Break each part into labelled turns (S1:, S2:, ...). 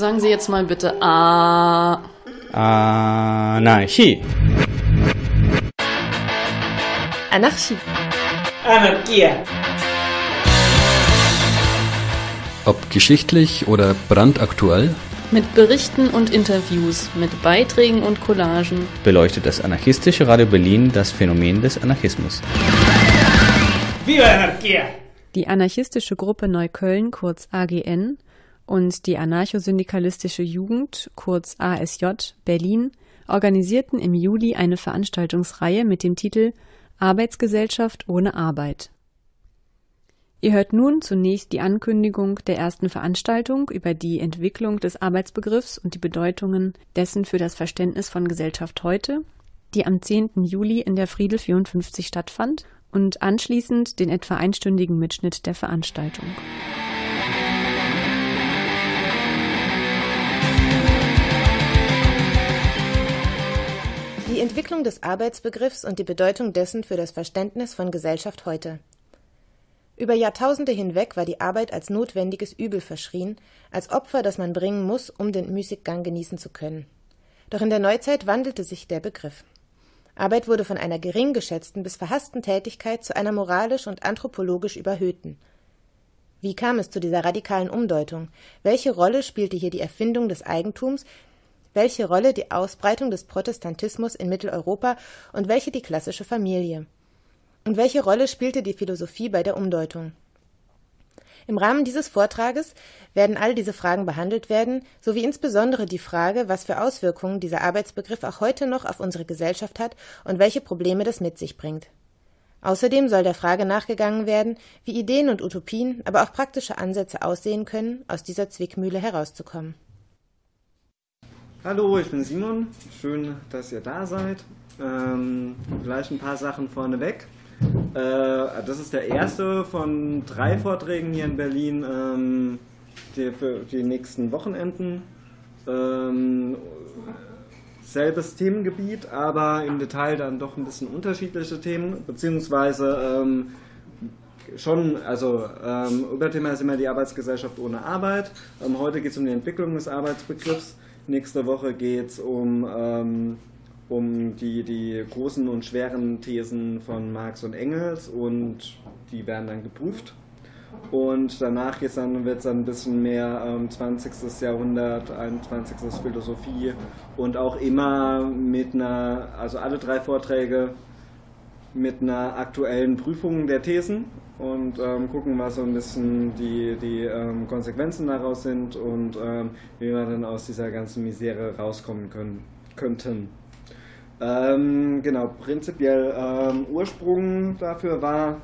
S1: Sagen Sie jetzt mal bitte A.
S2: Anarchie.
S3: Anarchie.
S4: Anarchie.
S5: Ob geschichtlich oder brandaktuell,
S1: Mit Berichten und Interviews, mit Beiträgen und Collagen.
S2: beleuchtet das anarchistische Radio Berlin das Phänomen des Anarchismus.
S4: Viva la anarquía!
S3: Die anarchistische Gruppe Neukölln, kurz AGN, und die anarchosyndikalistische Jugend, kurz ASJ, Berlin, organisierten im Juli eine Veranstaltungsreihe mit dem Titel Arbeitsgesellschaft ohne Arbeit. Ihr hört nun zunächst die Ankündigung der ersten Veranstaltung über die Entwicklung des Arbeitsbegriffs und die Bedeutungen dessen für das Verständnis von Gesellschaft heute, die am 10. Juli in der Friedel 54 stattfand und anschließend den etwa einstündigen Mitschnitt der Veranstaltung.
S6: Die Entwicklung des Arbeitsbegriffs und die Bedeutung dessen für das Verständnis von Gesellschaft heute. Über Jahrtausende hinweg war die Arbeit als notwendiges Übel verschrien, als Opfer, das man bringen muss, um den Müßiggang genießen zu können. Doch in der Neuzeit wandelte sich der Begriff. Arbeit wurde von einer gering geschätzten bis verhassten Tätigkeit zu einer moralisch und anthropologisch überhöhten. Wie kam es zu dieser radikalen Umdeutung? Welche Rolle spielte hier die Erfindung des Eigentums, welche Rolle die Ausbreitung des Protestantismus in Mitteleuropa und welche die klassische Familie? Und welche Rolle spielte die Philosophie bei der Umdeutung? Im Rahmen dieses Vortrages werden all diese Fragen behandelt werden, sowie insbesondere die Frage, was für Auswirkungen dieser Arbeitsbegriff auch heute noch auf unsere Gesellschaft hat und welche Probleme das mit sich bringt. Außerdem soll der Frage nachgegangen werden, wie Ideen und Utopien, aber auch praktische Ansätze aussehen können, aus dieser Zwickmühle herauszukommen.
S7: Hallo, ich bin Simon. Schön, dass ihr da seid. Ähm, vielleicht ein paar Sachen vorneweg. Äh, das ist der erste von drei Vorträgen hier in Berlin, ähm, die für die nächsten Wochenenden. Ähm, selbes Themengebiet, aber im Detail dann doch ein bisschen unterschiedliche Themen, beziehungsweise ähm, schon, also ähm, Überthema ist immer die Arbeitsgesellschaft ohne Arbeit. Ähm, heute geht es um die Entwicklung des Arbeitsbegriffs. Nächste Woche geht es um, ähm, um die, die großen und schweren Thesen von Marx und Engels und die werden dann geprüft. Und danach dann, wird es dann ein bisschen mehr ähm, 20. Jahrhundert, 21. Philosophie und auch immer mit einer, also alle drei Vorträge mit einer aktuellen Prüfung der Thesen und ähm, gucken, was so ein bisschen die, die ähm, Konsequenzen daraus sind und ähm, wie wir dann aus dieser ganzen Misere rauskommen können, könnten. Ähm, genau, prinzipiell ähm, Ursprung dafür war,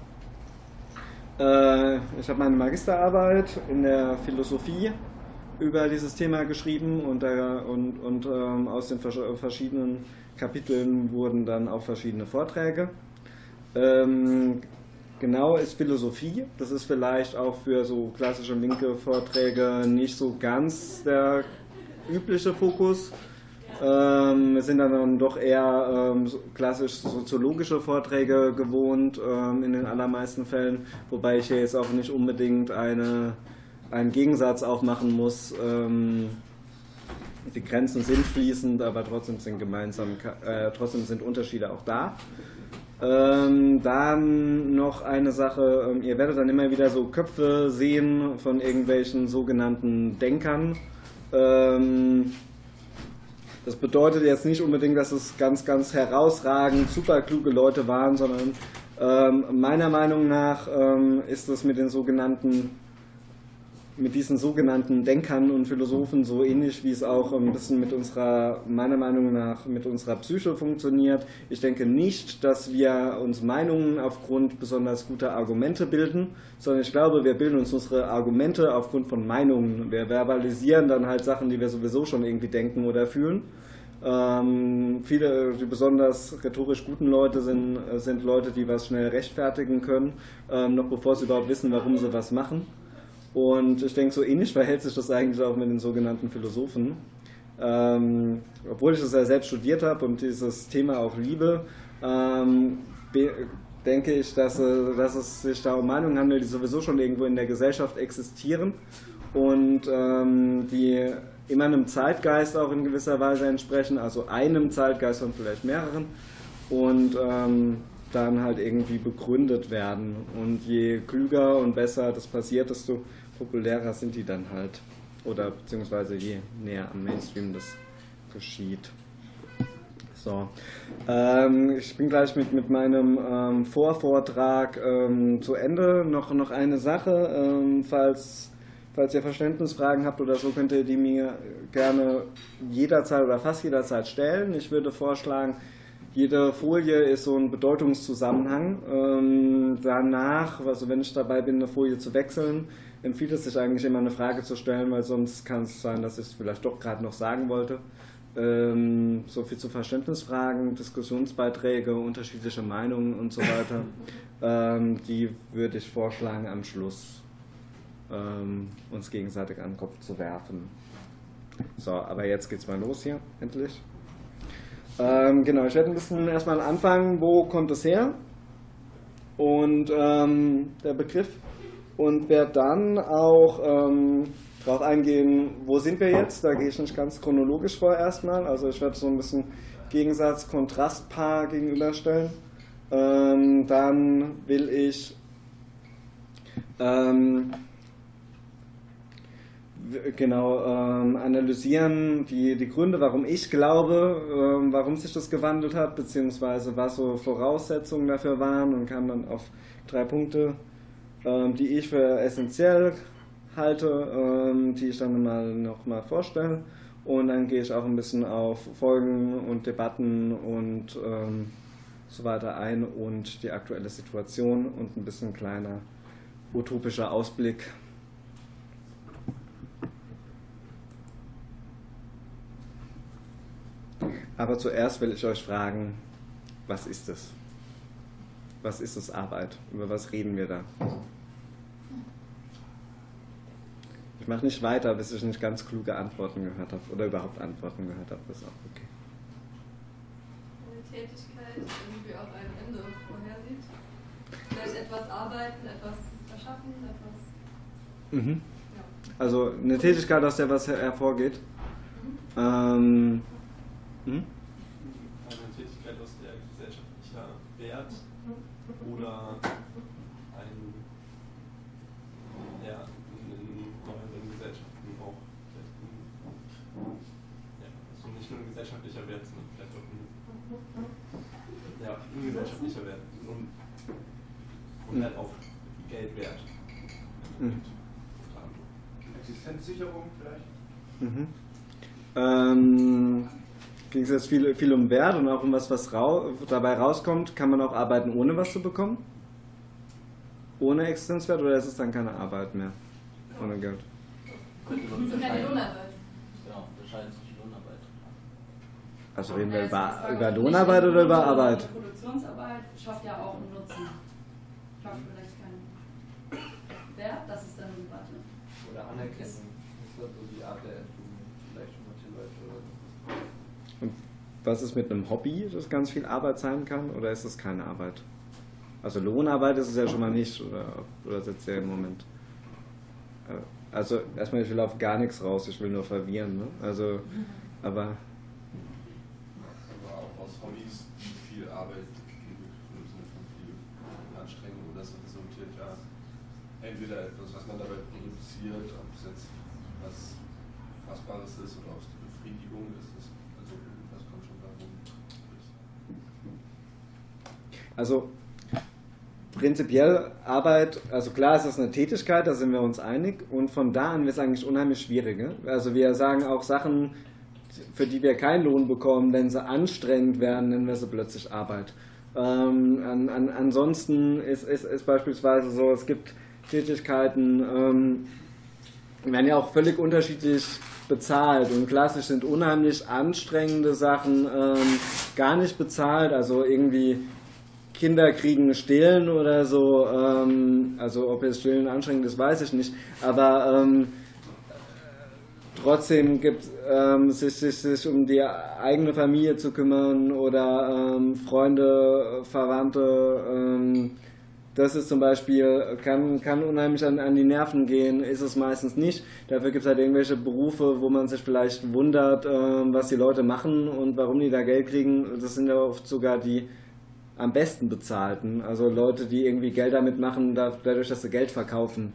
S7: äh, ich habe meine Magisterarbeit in der Philosophie über dieses Thema geschrieben und, da, und, und ähm, aus den vers verschiedenen Kapiteln wurden dann auch verschiedene Vorträge. Genau ist Philosophie. Das ist vielleicht auch für so klassische linke Vorträge nicht so ganz der übliche Fokus. Ähm, es sind dann doch eher ähm, klassisch soziologische Vorträge gewohnt ähm, in den allermeisten Fällen, wobei ich hier jetzt auch nicht unbedingt eine, einen Gegensatz aufmachen muss. Ähm, die Grenzen sind fließend, aber trotzdem sind gemeinsam, äh, trotzdem sind Unterschiede auch da. Ähm, dann noch eine Sache, ähm, ihr werdet dann immer wieder so Köpfe sehen von irgendwelchen sogenannten Denkern. Ähm, das bedeutet jetzt nicht unbedingt, dass es ganz, ganz herausragend super kluge Leute waren, sondern ähm, meiner Meinung nach ähm, ist es mit den sogenannten mit diesen sogenannten Denkern und Philosophen so ähnlich, wie es auch ein bisschen mit unserer, meiner Meinung nach, mit unserer Psyche funktioniert. Ich denke nicht, dass wir uns Meinungen aufgrund besonders guter Argumente bilden, sondern ich glaube, wir bilden uns unsere Argumente aufgrund von Meinungen. Wir verbalisieren dann halt Sachen, die wir sowieso schon irgendwie denken oder fühlen. Ähm, viele, die besonders rhetorisch guten Leute sind, sind Leute, die was schnell rechtfertigen können, ähm, noch bevor sie überhaupt wissen, warum sie was machen. Und ich denke, so ähnlich verhält sich das eigentlich auch mit den sogenannten Philosophen. Ähm, obwohl ich das ja selbst studiert habe und dieses Thema auch liebe, ähm, denke ich, dass, äh, dass, es sich da um Meinungen handelt, die sowieso schon irgendwo in der Gesellschaft existieren und ähm, die immer einem Zeitgeist auch in gewisser Weise entsprechen, also einem Zeitgeist und vielleicht mehreren und ähm, dann halt irgendwie begründet werden. Und je klüger und besser das passiert, desto populärer sind die dann halt. Oder beziehungsweise je näher am Mainstream das geschieht. So. Ähm, ich bin gleich mit, mit meinem ähm, Vorvortrag ähm, zu Ende. Noch, noch eine Sache, ähm, falls, falls ihr Verständnisfragen habt oder so, könnt ihr die mir gerne jederzeit oder fast jederzeit stellen. Ich würde vorschlagen, jede Folie ist so ein Bedeutungszusammenhang. Ähm, danach, also wenn ich dabei bin, eine Folie zu wechseln, empfiehlt es sich eigentlich immer eine Frage zu stellen, weil sonst kann es sein, dass ich es vielleicht doch gerade noch sagen wollte. Ähm, so viel zu Verständnisfragen, Diskussionsbeiträge, unterschiedliche Meinungen und so weiter. ähm, die würde ich vorschlagen, am Schluss ähm, uns gegenseitig an den Kopf zu werfen. So, aber jetzt geht's mal los hier, endlich. Ähm, genau, ich werde ein bisschen erstmal anfangen, wo kommt es her? Und ähm, der Begriff und werde dann auch ähm, darauf eingehen, wo sind wir jetzt. Da gehe ich nicht ganz chronologisch vor erstmal. Also ich werde so ein bisschen Gegensatz, Kontrastpaar gegenüberstellen. Ähm, dann will ich ähm, genau ähm, analysieren die, die Gründe, warum ich glaube, ähm, warum sich das gewandelt hat, beziehungsweise was so Voraussetzungen dafür waren und kann dann auf drei Punkte die ich für essentiell halte, ähm, die ich dann mal noch mal vorstelle. Und dann gehe ich auch ein bisschen auf Folgen und Debatten und ähm, so weiter ein und die aktuelle Situation und ein bisschen kleiner utopischer Ausblick. Aber zuerst will ich euch fragen, was ist es? Was ist es Arbeit? Über was reden wir da? Ich mache nicht weiter, bis ich nicht ganz kluge Antworten gehört habe oder überhaupt Antworten gehört habe. Das ist auch okay.
S8: Eine Tätigkeit, die auch ein Ende vorhersieht. Vielleicht etwas arbeiten, etwas erschaffen, etwas.
S7: Mhm. Ja. Also eine Tätigkeit, aus der was hervorgeht. Mhm. Ähm,
S9: hm? Eine Tätigkeit, aus der gesellschaftlicher Wert oder gesellschaftlicher Wert, sondern vielleicht auch ein, ja, ein gesellschaftlicher Wert und, halt auch Geld wert. Mhm.
S10: Existenzsicherung vielleicht?
S7: Mhm. Ähm, ging es jetzt viel, viel um Wert und auch um was, was rau dabei rauskommt. Kann man auch arbeiten, ohne was zu bekommen? Ohne Existenzwert oder ist es dann keine Arbeit mehr? Ohne Geld?
S8: Keine Lohnarbeit.
S10: Genau, wahrscheinlich
S7: also reden wir über, über Lohnarbeit oder über Arbeit?
S8: Produktionsarbeit schafft ja auch einen Nutzen. Schafft vielleicht keinen Wert, das ist dann eine Debatte.
S10: Oder Anerkennung. Das ist so die Art der vielleicht für manche Leute oder so.
S7: Und was ist mit einem Hobby, das ganz viel Arbeit sein kann, oder ist das keine Arbeit? Also Lohnarbeit ist es ja schon mal nicht, oder, oder sitzt ja im Moment? Äh, also erstmal, ich will auf gar nichts raus, ich will nur verwirren. Ne? Also, aber
S10: Arbeit im Sinne von viel Anstrengung und das resultiert ja entweder etwas, was man dabei produziert, ob es jetzt was Fassbares ist oder ob es die Befriedigung ist. Also was kommt schon darum.
S7: Also prinzipiell Arbeit, also klar ist das eine Tätigkeit, da sind wir uns einig und von da an wird es eigentlich unheimlich schwierig. Ne? Also wir sagen auch Sachen, für die wir keinen Lohn bekommen, wenn sie anstrengend werden, nennen wir sie plötzlich Arbeit. Ähm, an, an, ansonsten ist, ist, ist beispielsweise so, es gibt Tätigkeiten, ähm, werden ja auch völlig unterschiedlich bezahlt. Und klassisch sind unheimlich anstrengende Sachen ähm, gar nicht bezahlt, also irgendwie Kinder kriegen Stillen oder so, ähm, also ob jetzt Stillen anstrengend ist, weiß ich nicht, aber ähm, trotzdem gibt ähm, sich, sich, sich um die eigene Familie zu kümmern oder ähm, Freunde, Verwandte ähm, das ist zum Beispiel, kann, kann unheimlich an, an die Nerven gehen, ist es meistens nicht. Dafür gibt es halt irgendwelche Berufe, wo man sich vielleicht wundert, äh, was die Leute machen und warum die da Geld kriegen. Das sind ja oft sogar die am besten bezahlten. Also Leute, die irgendwie Geld damit machen, dadurch, dass sie Geld verkaufen.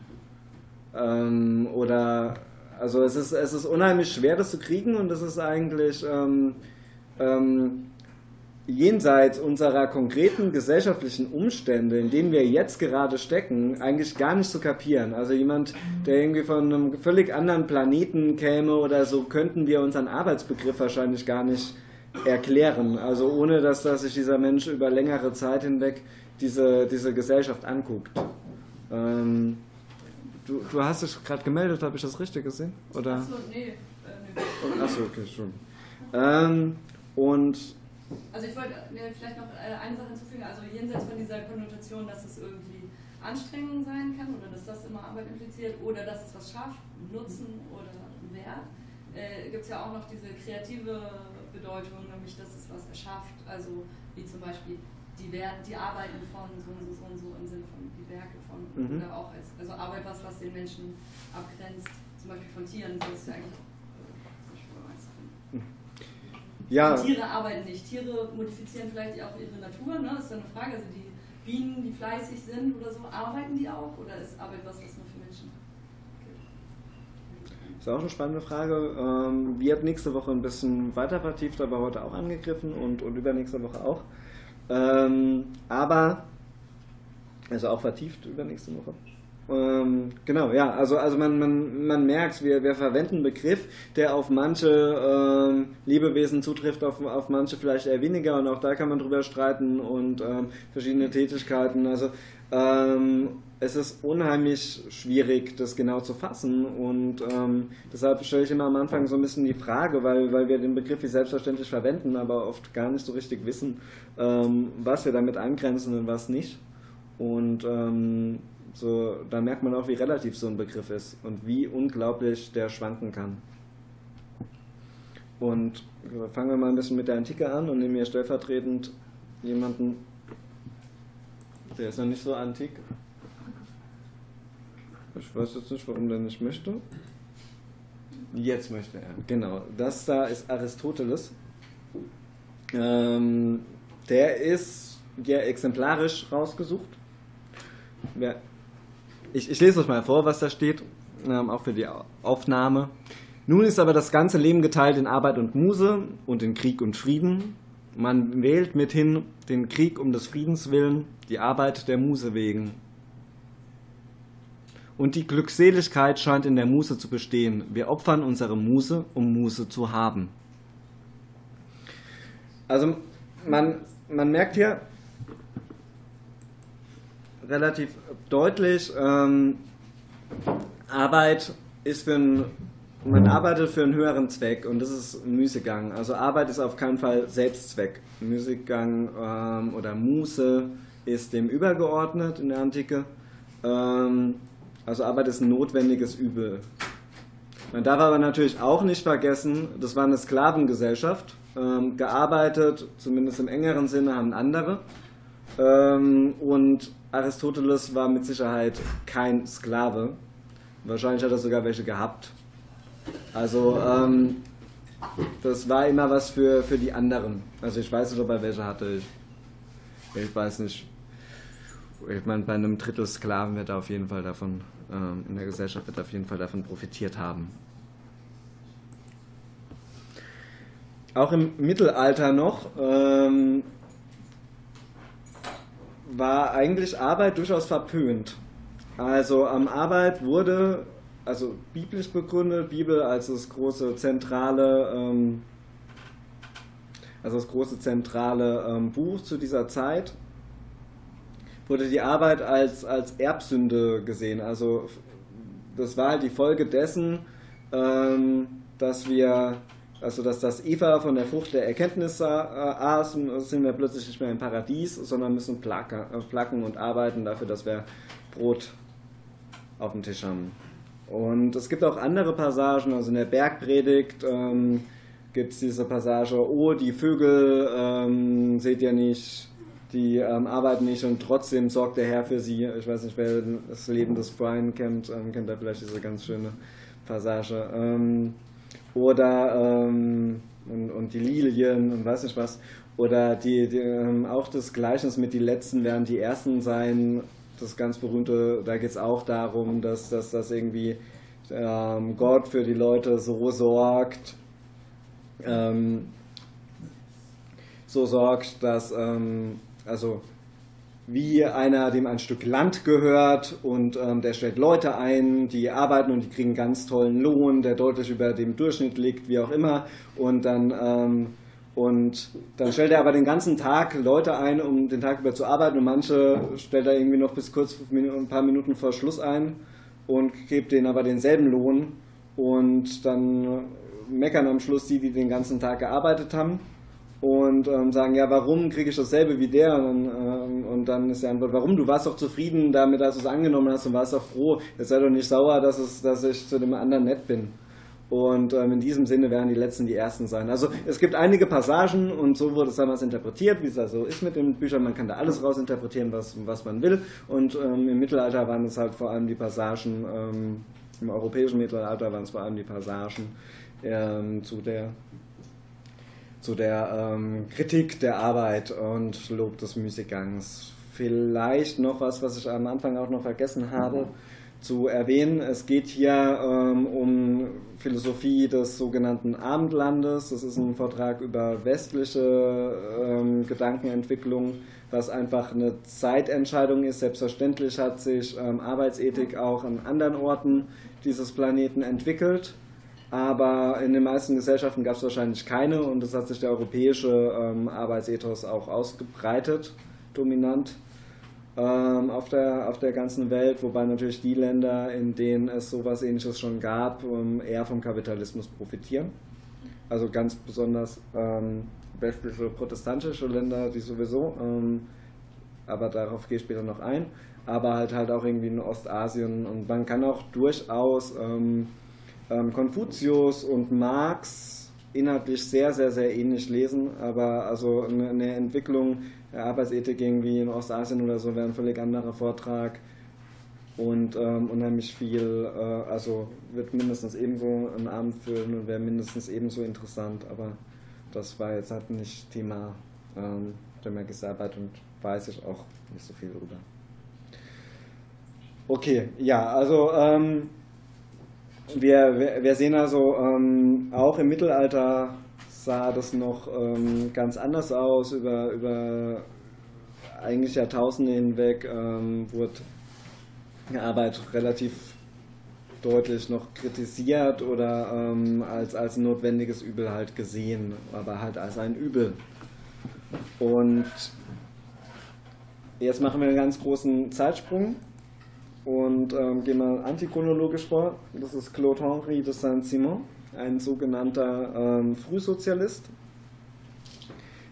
S7: Ähm, oder also es ist, es ist unheimlich schwer, das zu kriegen und das ist eigentlich ähm, ähm, jenseits unserer konkreten gesellschaftlichen Umstände, in denen wir jetzt gerade stecken, eigentlich gar nicht zu kapieren. Also jemand, der irgendwie von einem völlig anderen Planeten käme oder so, könnten wir unseren Arbeitsbegriff wahrscheinlich gar nicht erklären. Also ohne, dass, dass sich dieser Mensch über längere Zeit hinweg diese, diese Gesellschaft anguckt. Ähm, du, du hast dich gerade gemeldet, habe ich das richtig gesehen? Oder? Achso, nee. Äh, nee. Achso, okay, schon. Ähm, und
S8: also ich wollte äh, vielleicht noch äh, eine Sache hinzufügen, also jenseits von dieser Konnotation, dass es irgendwie Anstrengung sein kann oder dass das immer Arbeit impliziert oder dass es was schafft, Nutzen oder Wert, äh, gibt es ja auch noch diese kreative Bedeutung, nämlich dass es was erschafft, also wie zum Beispiel die, Wert, die Arbeiten von so und so, so und so im Sinne von die Werke von mhm. oder auch als also Arbeit was, was den Menschen abgrenzt, zum Beispiel von Tieren, das ist ja eigentlich
S7: Ja.
S8: Die Tiere arbeiten nicht. Tiere modifizieren vielleicht auch ihre Natur, ne? Das ist dann eine Frage. Also die Bienen, die fleißig sind oder so, arbeiten die auch? Oder ist Arbeit was, was nur für Menschen
S7: Das ist auch eine spannende Frage. Ähm, wird nächste Woche ein bisschen weiter vertieft, aber heute auch angegriffen und, und übernächste Woche auch. Ähm, aber, also auch vertieft übernächste Woche. Ähm, genau, ja, also, also man, man, man merkt, wir, wir verwenden einen Begriff, der auf manche ähm, Lebewesen zutrifft, auf, auf manche vielleicht eher weniger und auch da kann man drüber streiten und ähm, verschiedene Tätigkeiten. Also ähm, es ist unheimlich schwierig, das genau zu fassen und ähm, deshalb stelle ich immer am Anfang so ein bisschen die Frage, weil, weil wir den Begriff wie selbstverständlich verwenden, aber oft gar nicht so richtig wissen, ähm, was wir damit eingrenzen und was nicht. Und so, da merkt man auch, wie relativ so ein Begriff ist und wie unglaublich der schwanken kann. Und fangen wir mal ein bisschen mit der Antike an und nehmen hier stellvertretend jemanden, der ist noch nicht so antik. Ich weiß jetzt nicht, warum der nicht möchte. Jetzt möchte er. Genau, das da ist Aristoteles. Ähm, der ist ja exemplarisch rausgesucht. Wer ich, ich lese euch mal vor, was da steht, ähm, auch für die Aufnahme. Nun ist aber das ganze Leben geteilt in Arbeit und Muse und in Krieg und Frieden. Man wählt mithin den Krieg um des Friedens willen, die Arbeit der Muse wegen. Und die Glückseligkeit scheint in der Muse zu bestehen. Wir opfern unsere Muse, um Muse zu haben. Also man, man merkt hier, relativ deutlich. Ähm, Arbeit ist für ein, man arbeitet für einen höheren Zweck und das ist Müßiggang. Also Arbeit ist auf keinen Fall Selbstzweck. Müßiggang ähm, oder Muße ist dem übergeordnet in der Antike. Ähm, also Arbeit ist ein notwendiges Übel. Man darf aber natürlich auch nicht vergessen, das war eine Sklavengesellschaft. Ähm, gearbeitet, zumindest im engeren Sinne, haben andere. Ähm, und Aristoteles war mit Sicherheit kein Sklave. Wahrscheinlich hat er sogar welche gehabt. Also ähm, das war immer was für, für die anderen. Also ich weiß nicht, ob er welche hatte. Ich, ich weiß nicht. Ich meine, bei einem Drittel Sklaven wird er auf jeden Fall davon, ähm, in der Gesellschaft wird er auf jeden Fall davon profitiert haben. Auch im Mittelalter noch ähm, war eigentlich Arbeit durchaus verpönt. Also am Arbeit wurde, also biblisch begründet, Bibel als das große zentrale, ähm, also das große zentrale ähm, Buch zu dieser Zeit, wurde die Arbeit als, als Erbsünde gesehen. Also das war halt die Folge dessen, ähm, dass wir also dass das Eva von der Frucht der Erkenntnis äh, aß, sind wir plötzlich nicht mehr im Paradies, sondern müssen placken, äh, placken und arbeiten dafür, dass wir Brot auf dem Tisch haben. Und es gibt auch andere Passagen, also in der Bergpredigt ähm, gibt es diese Passage, oh, die Vögel, ähm, seht ihr nicht, die ähm, arbeiten nicht und trotzdem sorgt der Herr für sie. Ich weiß nicht, wer das Leben des Brian kennt, ähm, kennt da vielleicht diese ganz schöne Passage. Oder ähm, und, und, die Lilien und weiß nicht was. Oder die, die ähm, auch das Gleichnis mit die Letzten werden die Ersten sein. Das ganz berühmte, da geht es auch darum, dass, dass das irgendwie ähm, Gott für die Leute so sorgt, ähm, so sorgt, dass ähm, also wie einer, dem ein Stück Land gehört und ähm, der stellt Leute ein, die arbeiten und die kriegen ganz tollen Lohn, der deutlich über dem Durchschnitt liegt, wie auch immer. Und dann, ähm, und dann stellt er aber den ganzen Tag Leute ein, um den Tag über zu arbeiten. Und manche stellt er irgendwie noch bis kurz ein paar Minuten vor Schluss ein und gibt denen aber denselben Lohn. Und dann meckern am Schluss die, die den ganzen Tag gearbeitet haben und ähm, sagen, ja, warum kriege ich dasselbe wie der? Und, ähm, und, dann ist die Antwort, warum? Du warst doch zufrieden damit, dass du es angenommen hast und warst doch froh. Jetzt sei doch nicht sauer, dass, es, dass ich zu dem anderen nett bin. Und ähm, in diesem Sinne werden die Letzten die Ersten sein. Also es gibt einige Passagen und so wurde es damals interpretiert, wie es also ist mit den Büchern. Man kann da alles rausinterpretieren, was, was man will. Und ähm, im Mittelalter waren es halt vor allem die Passagen, ähm, im europäischen Mittelalter waren es vor allem die Passagen ähm, zu der zu der ähm, Kritik der Arbeit und Lob des Müßiggangs. Vielleicht noch was, was ich am Anfang auch noch vergessen habe zu erwähnen. Es geht hier ähm, um Philosophie des sogenannten Abendlandes. Das ist ein Vortrag über westliche ähm, Gedankenentwicklung, was einfach eine Zeitentscheidung ist. Selbstverständlich hat sich ähm, Arbeitsethik auch an anderen Orten dieses Planeten entwickelt aber in den meisten Gesellschaften gab es wahrscheinlich keine und es hat sich der europäische ähm, Arbeitsethos auch ausgebreitet, dominant ähm, auf, der, auf der ganzen Welt, wobei natürlich die Länder, in denen es sowas ähnliches schon gab, ähm, eher vom Kapitalismus profitieren. Also ganz besonders ähm, westliche protestantische Länder, die sowieso, ähm, aber darauf gehe ich später noch ein, aber halt halt auch irgendwie in Ostasien und man kann auch durchaus ähm, Konfuzius und Marx inhaltlich sehr, sehr, sehr ähnlich lesen, aber also eine, Entwicklung der Arbeitsethik irgendwie in Ostasien oder so wäre ein völlig anderer Vortrag und ähm, unheimlich viel, äh, also wird mindestens ebenso einen Abend füllen und wäre mindestens ebenso interessant, aber das war jetzt halt nicht Thema ähm, der Magisterarbeit und weiß ich auch nicht so viel drüber. Okay, ja, also ähm, wir, wir, sehen also, ähm, auch im Mittelalter sah das noch ähm, ganz anders aus. Über, über eigentlich Jahrtausende hinweg ähm, wurde die Arbeit relativ deutlich noch kritisiert oder ähm, als, als notwendiges Übel halt gesehen, aber halt als ein Übel. Und jetzt machen wir einen ganz großen Zeitsprung und ähm, gehen mal antichronologisch vor. Das ist Claude Henri de Saint-Simon, ein sogenannter ähm, Frühsozialist.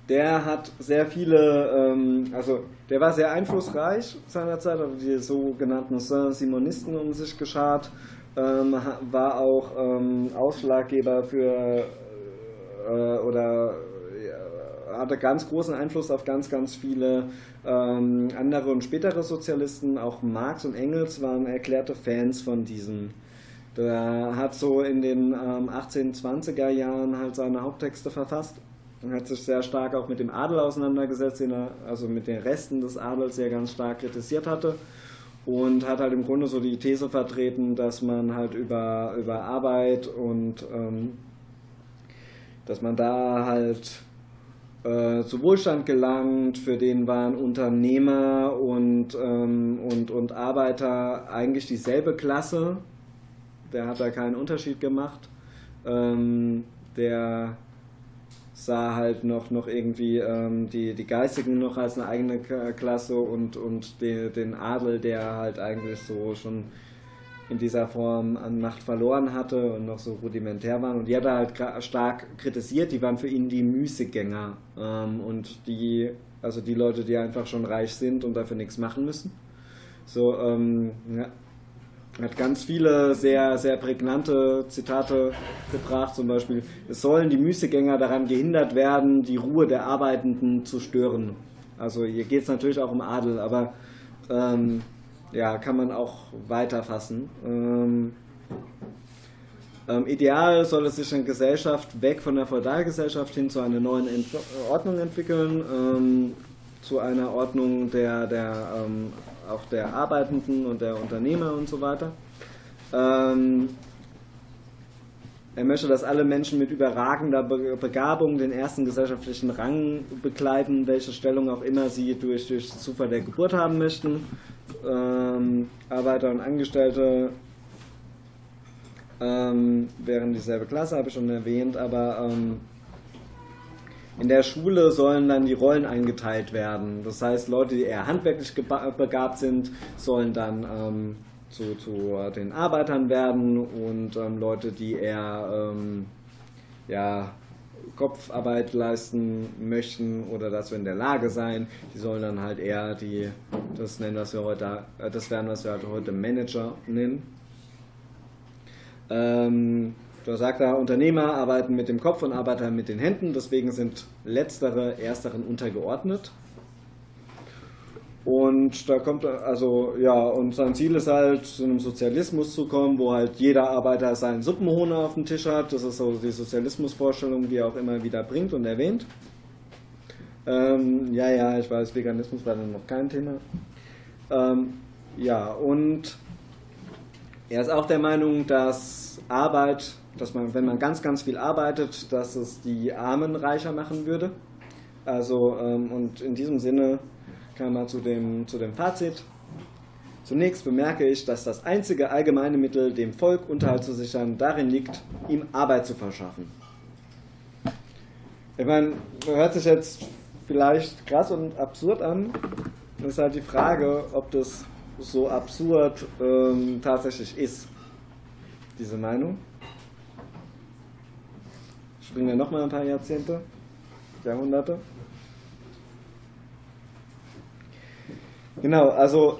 S7: Der hat sehr viele, ähm, also der war sehr einflussreich seinerzeit, hat die sogenannten Saint-Simonisten um sich geschart, ähm, war auch ähm, Ausschlaggeber für äh, oder hatte ganz großen Einfluss auf ganz, ganz viele ähm, andere und spätere Sozialisten. Auch Marx und Engels waren erklärte Fans von diesem. Der hat so in den ähm, 1820er Jahren halt seine Haupttexte verfasst und hat sich sehr stark auch mit dem Adel auseinandergesetzt, den er, also mit den Resten des Adels sehr ganz stark kritisiert hatte und hat halt im Grunde so die These vertreten, dass man halt über, über Arbeit und ähm, dass man da halt äh, zu Wohlstand gelangt, für den waren Unternehmer und, ähm, und, und Arbeiter eigentlich dieselbe Klasse. Der hat da keinen Unterschied gemacht. Ähm, der sah halt noch, noch irgendwie ähm, die, die Geistigen noch als eine eigene Klasse und, und die, den Adel, der halt eigentlich so schon in dieser Form an Macht verloren hatte und noch so rudimentär waren. Und die hat er halt stark kritisiert. Die waren für ihn die Müßiggänger ähm, und die, also die Leute, die einfach schon reich sind und dafür nichts machen müssen. So, ähm, ja, hat ganz viele sehr, sehr prägnante Zitate gebracht, zum Beispiel, es sollen die Müßiggänger daran gehindert werden, die Ruhe der Arbeitenden zu stören. Also hier geht es natürlich auch um Adel, aber ähm, ja, kann man auch weiter fassen. Ähm, ähm, ideal soll es sich eine Gesellschaft weg von der Feudalgesellschaft hin zu einer neuen Ent Ordnung entwickeln, ähm, zu einer Ordnung der, der ähm, auch der Arbeitenden und der Unternehmer und so weiter. Er möchte, dass alle Menschen mit überragender Begabung den ersten gesellschaftlichen Rang bekleiden, welche Stellung auch immer sie durch, durch Zufall der Geburt haben möchten. Ähm, Arbeiter und Angestellte ähm, wären dieselbe Klasse, habe ich schon erwähnt, aber ähm, in der Schule sollen dann die Rollen eingeteilt werden. Das heißt, Leute, die eher handwerklich begabt sind, sollen dann ähm, zu, zu, den Arbeitern werden und ähm, Leute, die eher ähm, ja, Kopfarbeit leisten möchten oder dazu in der Lage sein, die sollen dann halt eher die, das nennen, was wir heute, äh, das werden, was wir halt heute Manager nennen. Ähm, da sagt er, Unternehmer arbeiten mit dem Kopf und Arbeiter mit den Händen, deswegen sind letztere ersteren untergeordnet. Und da kommt also, ja, und sein Ziel ist halt, zu einem Sozialismus zu kommen, wo halt jeder Arbeiter seinen Suppenhohner auf dem Tisch hat. Das ist so die Sozialismusvorstellung, die er auch immer wieder bringt und erwähnt. Ähm, ja, ja, ich weiß, Veganismus war dann noch kein Thema. Ähm, ja, und er ist auch der Meinung, dass Arbeit, dass man, wenn man ganz, ganz viel arbeitet, dass es die Armen reicher machen würde. Also, ähm, und in diesem Sinne kam er zu dem, zu dem Fazit. Zunächst bemerke ich, dass das einzige allgemeine Mittel, dem Volk Unterhalt zu sichern, darin liegt, ihm Arbeit zu verschaffen. Ich meine, hört sich jetzt vielleicht krass und absurd an. Das ist halt die Frage, ob das so absurd ähm, tatsächlich ist, diese Meinung. Springen wir nochmal ein paar Jahrzehnte, Jahrhunderte. Genau, also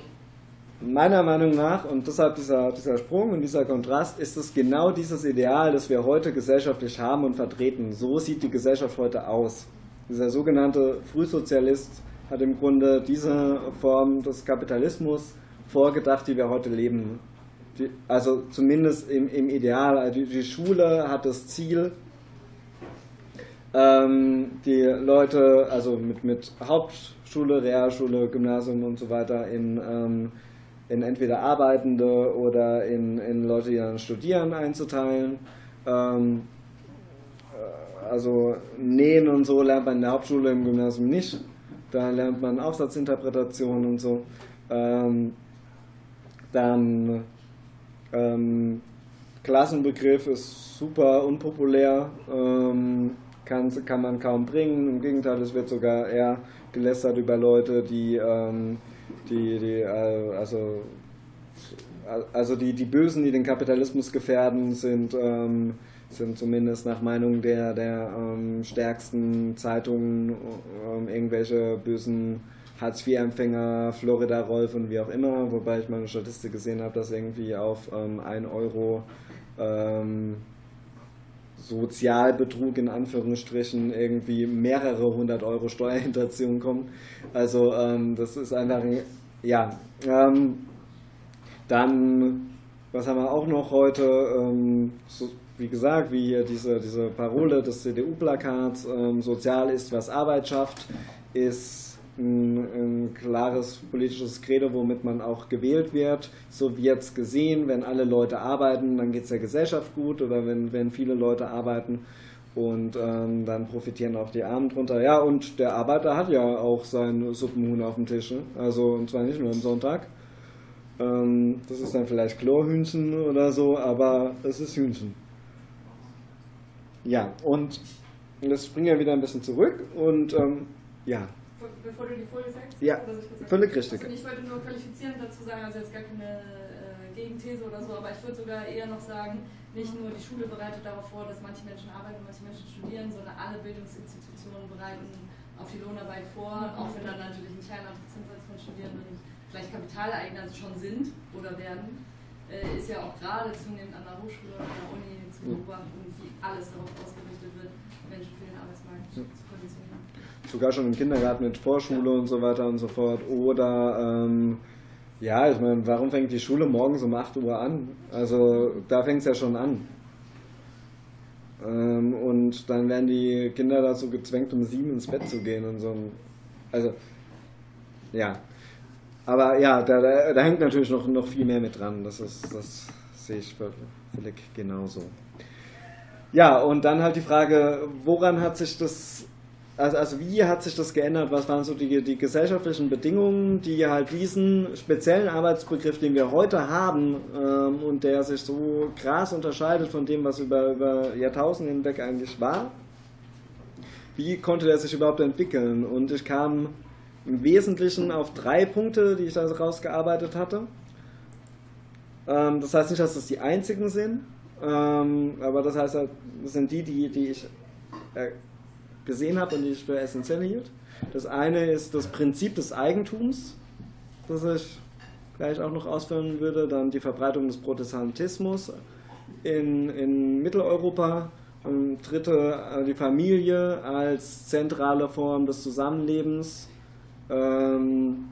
S7: meiner Meinung nach, und deshalb dieser, dieser Sprung und dieser Kontrast, ist es genau dieses Ideal, das wir heute gesellschaftlich haben und vertreten. So sieht die Gesellschaft heute aus. Dieser sogenannte Frühsozialist hat im Grunde diese Form des Kapitalismus vorgedacht, die wir heute leben. Die, also zumindest im, im Ideal. Also die, die, Schule hat das Ziel, ähm, die Leute, also mit, mit Hauptschule, Realschule, Gymnasium und so weiter in, ähm, in entweder Arbeitende oder in, in Leute, die dann studieren, einzuteilen. Ähm, äh, also Nähen und so lernt man in der Hauptschule, im Gymnasium nicht. Da lernt man Aufsatzinterpretation und so. Ähm, dann ähm, Klassenbegriff ist super unpopulär, ähm, kann, kann man kaum bringen. Im Gegenteil, es wird sogar eher gelästert über Leute, die, ähm, die, die äh, also, also die, die Bösen, die den Kapitalismus gefährden, sind, ähm, sind zumindest nach Meinung der, der ähm, stärksten Zeitungen ähm, irgendwelche bösen Hartz-IV-Empfänger, Florida-Rolf und wie auch immer, wobei ich mal eine Statistik gesehen habe, dass irgendwie auf ähm, 1 Euro ähm, Sozialbetrug in Anführungsstrichen irgendwie mehrere hundert Euro Steuerhinterziehung kommen. Also ähm, das ist einfach, ja. Ähm, dann, was haben wir auch noch heute? Ähm, so, wie gesagt, wie hier diese, diese Parole des CDU-Plakats, ähm, sozial ist, was Arbeit schafft, ist ein, ein, klares politisches Credo, womit man auch gewählt wird. So wird es gesehen, wenn alle Leute arbeiten, dann geht es der Gesellschaft gut oder wenn, wenn viele Leute arbeiten und ähm, dann profitieren auch die Armen drunter. Ja, und der Arbeiter hat ja auch sein Suppenhuhn auf dem Tisch, ne? also und zwar nicht nur am Sonntag. Ähm, das ist dann vielleicht Chlorhühnchen oder so, aber es ist Hühnchen. Ja, und das springen wir wieder ein bisschen zurück und ähm, ja,
S8: bevor du die Folie sagst?
S7: Ja, völlig richtig.
S8: Also ich wollte nur qualifizieren dazu sagen, also jetzt gar keine äh, Gegenthese oder so, aber ich würde sogar eher noch sagen, nicht nur die Schule bereitet darauf vor, dass manche Menschen arbeiten und manche Menschen studieren, sondern alle Bildungsinstitutionen bereiten auf die Lohnarbeit vor, auch wenn dann natürlich ein kleiner Prozentsatz von Studierenden vielleicht Kapitaleigner schon sind oder werden, äh, ist ja auch gerade zunehmend an der Hochschule oder an der Uni zu beobachten, wie alles darauf ausgerichtet wird, Menschen für den Arbeitsmarkt zu.
S7: Sogar schon im Kindergarten mit Vorschule und so weiter und so fort. Oder ähm, ja, ich meine, warum fängt die Schule morgens um 8 Uhr an? Also da fängt es ja schon an. Ähm, und dann werden die Kinder dazu gezwängt, um sieben ins Bett zu gehen und so. Also, ja. Aber ja, da, da, da, hängt natürlich noch, noch viel mehr mit dran. Das, ist, das sehe ich völlig genauso. Ja, und dann halt die Frage, woran hat sich das also, also wie hat sich das geändert? Was waren so die, die gesellschaftlichen Bedingungen, die halt diesen speziellen Arbeitsbegriff, den wir heute haben ähm, und der sich so krass unterscheidet von dem, was über, über Jahrtausende hinweg eigentlich war, wie konnte der sich überhaupt entwickeln? Und ich kam im Wesentlichen auf drei Punkte, die ich da rausgearbeitet hatte. Ähm, das heißt nicht, dass das die einzigen sind, ähm, aber das heißt, das sind die, die, die ich äh, gesehen habe und die ich für essentiell hielt. Das eine ist das Prinzip des Eigentums, das ich gleich auch noch ausführen würde. Dann die Verbreitung des Protestantismus in, in Mitteleuropa. Und dritte, äh, die Familie als zentrale Form des Zusammenlebens. Ähm,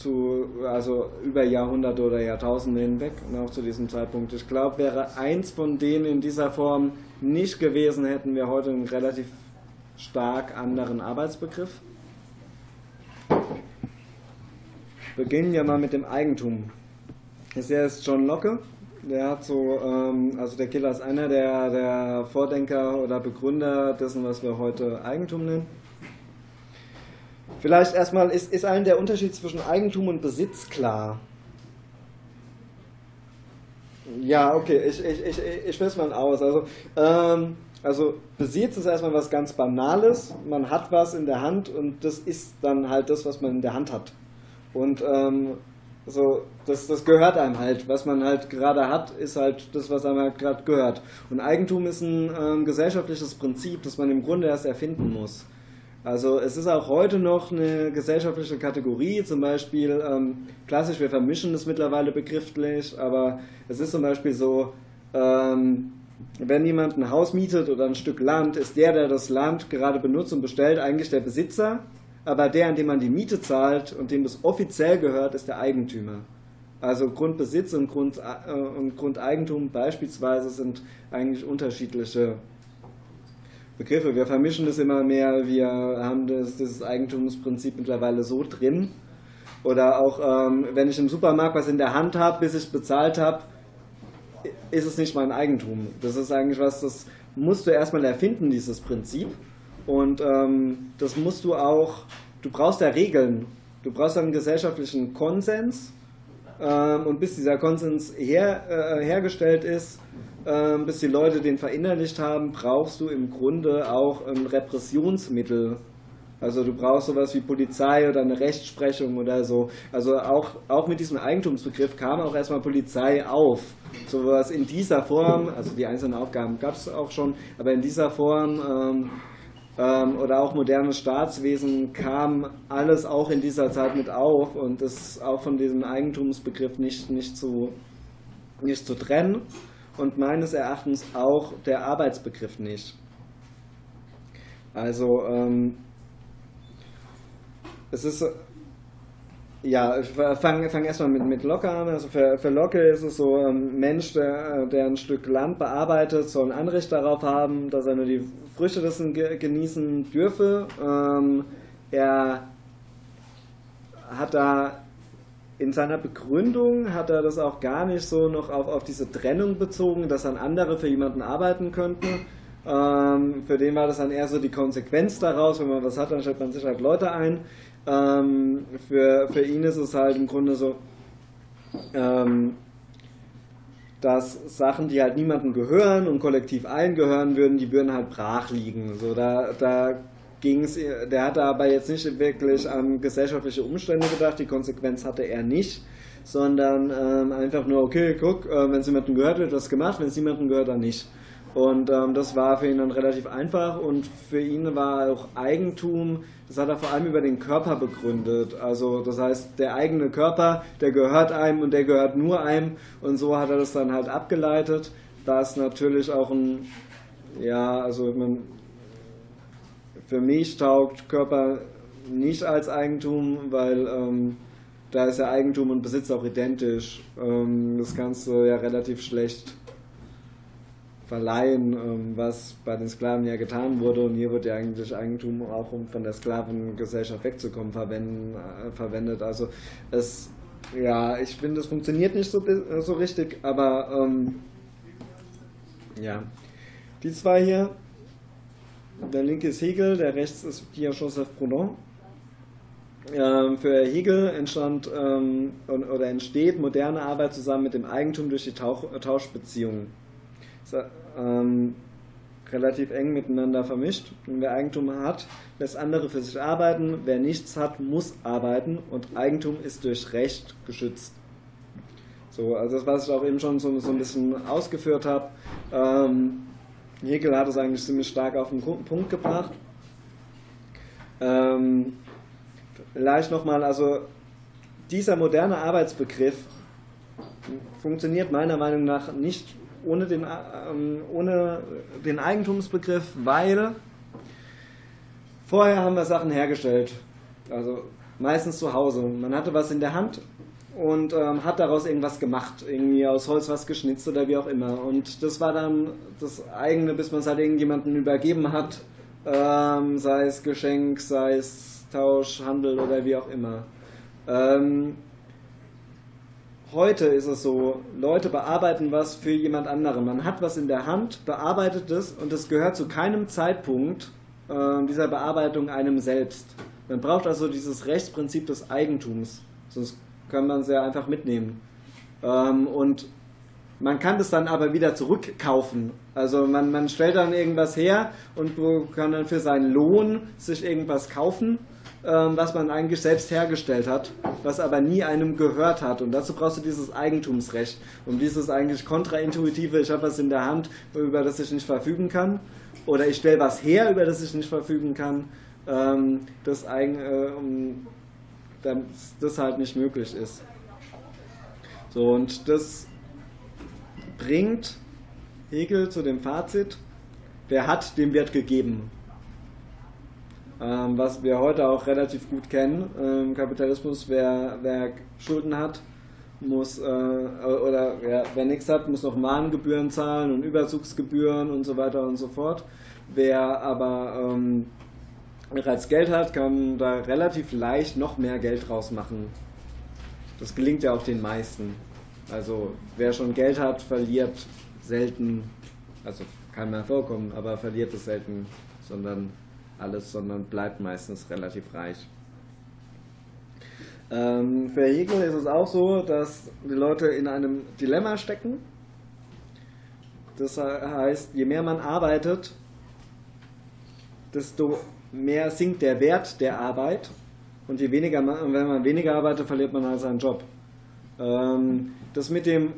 S7: zu, also über Jahrhunderte oder Jahrtausende hinweg und auch zu diesem Zeitpunkt. Ich glaube, wäre eins von denen in dieser Form nicht gewesen, hätten wir heute einen relativ stark anderen Arbeitsbegriff. Beginnen wir mal mit dem Eigentum. Das hier ist John Locke. Der hat so, ähm, also der Killer ist einer der, der Vordenker oder Begründer dessen, was wir heute Eigentum nennen. Vielleicht erstmal, ist, ist allen der Unterschied zwischen Eigentum und Besitz klar? Ja, okay, ich, ich, ich, ich es mal aus. Also, ähm, also Besitz ist erstmal was ganz Banales. Man hat was in der Hand und das ist dann halt das, was man in der Hand hat. Und ähm, so, das, das gehört einem halt. Was man halt gerade hat, ist halt das, was einem halt gerade gehört. Und Eigentum ist ein ähm, gesellschaftliches Prinzip, das man im Grunde erst erfinden muss. Also es ist auch heute noch eine gesellschaftliche Kategorie, zum Beispiel ähm, klassisch, wir vermischen das mittlerweile begrifflich, aber es ist zum Beispiel so, ähm, wenn jemand ein Haus mietet oder ein Stück Land, ist der, der das Land gerade benutzt und bestellt, eigentlich der Besitzer, aber der, an dem man die Miete zahlt und dem das offiziell gehört, ist der Eigentümer. Also Grundbesitz und, Grund, äh, und Grundeigentum beispielsweise sind eigentlich unterschiedliche Begriffe. Wir vermischen das immer mehr, wir haben das, dieses Eigentumsprinzip mittlerweile so drin. Oder auch, ähm, wenn ich im Supermarkt was in der Hand habe, bis ich bezahlt habe, ist es nicht mein Eigentum. Das ist eigentlich was, das musst du erstmal erfinden, dieses Prinzip. Und ähm, das musst du auch, du brauchst ja Regeln. Du brauchst einen gesellschaftlichen Konsens. Ähm, und bis dieser Konsens her, äh, hergestellt ist, ähm, bis die Leute den verinnerlicht haben, brauchst du im Grunde auch ein Repressionsmittel. Also du brauchst sowas wie Polizei oder eine Rechtsprechung oder so. Also auch, auch mit diesem Eigentumsbegriff kam auch erstmal Polizei auf. Sowas in dieser Form, also die einzelnen Aufgaben gab es auch schon, aber in dieser Form ähm, ähm, oder auch modernes Staatswesen kam alles auch in dieser Zeit mit auf und ist auch von diesem Eigentumsbegriff nicht, nicht, zu, nicht zu trennen und meines Erachtens auch der Arbeitsbegriff nicht. Also ähm, es ist ja, ich fange fang erstmal mit, mit Locke an. Also für, für Locke ist es so, ein Mensch, der, der ein Stück Land bearbeitet, soll ein Anrecht darauf haben, dass er nur die Früchte dessen genießen dürfe. Ähm, er hat da in seiner Begründung hat er das auch gar nicht so noch auf, auf diese Trennung bezogen, dass dann andere für jemanden arbeiten könnten. Ähm, für den war das dann eher so die Konsequenz daraus, wenn man was hat, dann stellt man sich halt Leute ein. Ähm, für, für ihn ist es halt im Grunde so, ähm, dass Sachen, die halt niemandem gehören und kollektiv allen gehören würden, die würden halt brach liegen. So, da, da ging's, der hatte aber jetzt nicht wirklich an gesellschaftliche Umstände gedacht, die Konsequenz hatte er nicht, sondern ähm, einfach nur, okay, guck, äh, wenn es jemandem gehört, wird das gemacht, wenn es niemandem gehört, dann nicht. Und ähm, das war für ihn dann relativ einfach und für ihn war auch Eigentum, das hat er vor allem über den Körper begründet. Also das heißt, der eigene Körper, der gehört einem und der gehört nur einem und so hat er das dann halt abgeleitet, dass natürlich auch ein, ja, also man, für mich taugt Körper nicht als Eigentum, weil ähm, da ist ja Eigentum und Besitz auch identisch. Ähm, das kannst du ja relativ schlecht verleihen, ähm, was bei den Sklaven ja getan wurde. Und hier wird ja eigentlich Eigentum auch, um von der Sklavengesellschaft wegzukommen, äh, verwendet. Also es, ja, ich finde, es funktioniert nicht so, so richtig, aber ähm, ja. Die zwei hier, der linke ist Hegel, der rechts ist Pierre-Joseph Proudhon. Ähm, für Hegel entstand ähm, oder entsteht moderne Arbeit zusammen mit dem Eigentum durch die Tauch Tauschbeziehungen ähm, relativ eng miteinander vermischt. Und wer Eigentum hat, lässt andere für sich arbeiten. Wer nichts hat, muss arbeiten. Und Eigentum ist durch Recht geschützt. So, also das, was ich auch eben schon so, so ein bisschen ausgeführt habe. Ähm, Hegel hat es eigentlich ziemlich stark auf den Punkt gebracht. Ähm, vielleicht nochmal, also dieser moderne Arbeitsbegriff funktioniert meiner Meinung nach nicht ohne den, ähm, ohne den Eigentumsbegriff, weil vorher haben wir Sachen hergestellt. Also meistens zu Hause. Man hatte was in der Hand und ähm, hat daraus irgendwas gemacht, irgendwie aus Holz was geschnitzt oder wie auch immer. Und das war dann das eigene, bis man es halt irgendjemandem übergeben hat, ähm, sei es Geschenk, sei es Tausch, Handel oder wie auch immer. Ähm, Heute ist es so, Leute bearbeiten was für jemand anderen. Man hat was in der Hand, bearbeitet es und es gehört zu keinem Zeitpunkt äh, dieser Bearbeitung einem selbst. Man braucht also dieses Rechtsprinzip des Eigentums, sonst kann man es ja einfach mitnehmen. Ähm, und man kann das dann aber wieder zurückkaufen. Also man, man stellt dann irgendwas her und kann dann für seinen Lohn sich irgendwas kaufen ähm, was man eigentlich selbst hergestellt hat, was aber nie einem gehört hat. Und dazu brauchst du dieses Eigentumsrecht. Und dieses eigentlich kontraintuitive, ich habe was in der Hand, über das ich nicht verfügen kann, oder ich stelle was her, über das ich nicht verfügen kann, ähm, das, äh, das halt nicht möglich ist. So, und das bringt Hegel zu dem Fazit, wer hat, dem wird gegeben ähm, was wir heute auch relativ gut kennen. Ähm, Kapitalismus, wer, wer Schulden hat, muss, äh, oder wer, wer nichts hat, muss noch Mahngebühren zahlen und Überzugsgebühren und so weiter und so fort. Wer aber ähm, bereits Geld hat, kann da relativ leicht noch mehr Geld draus machen. Das gelingt ja auch den meisten. Also wer schon Geld hat, verliert selten, also kann mehr vorkommen, aber verliert es selten, sondern alles, sondern bleibt meistens relativ reich. Ähm, für Hegel ist es auch so, dass die Leute in einem Dilemma stecken. Das heißt, je mehr man arbeitet, desto mehr sinkt der Wert der Arbeit und je weniger man, wenn man weniger arbeitet, verliert man halt seinen Job. Ähm, das mit dem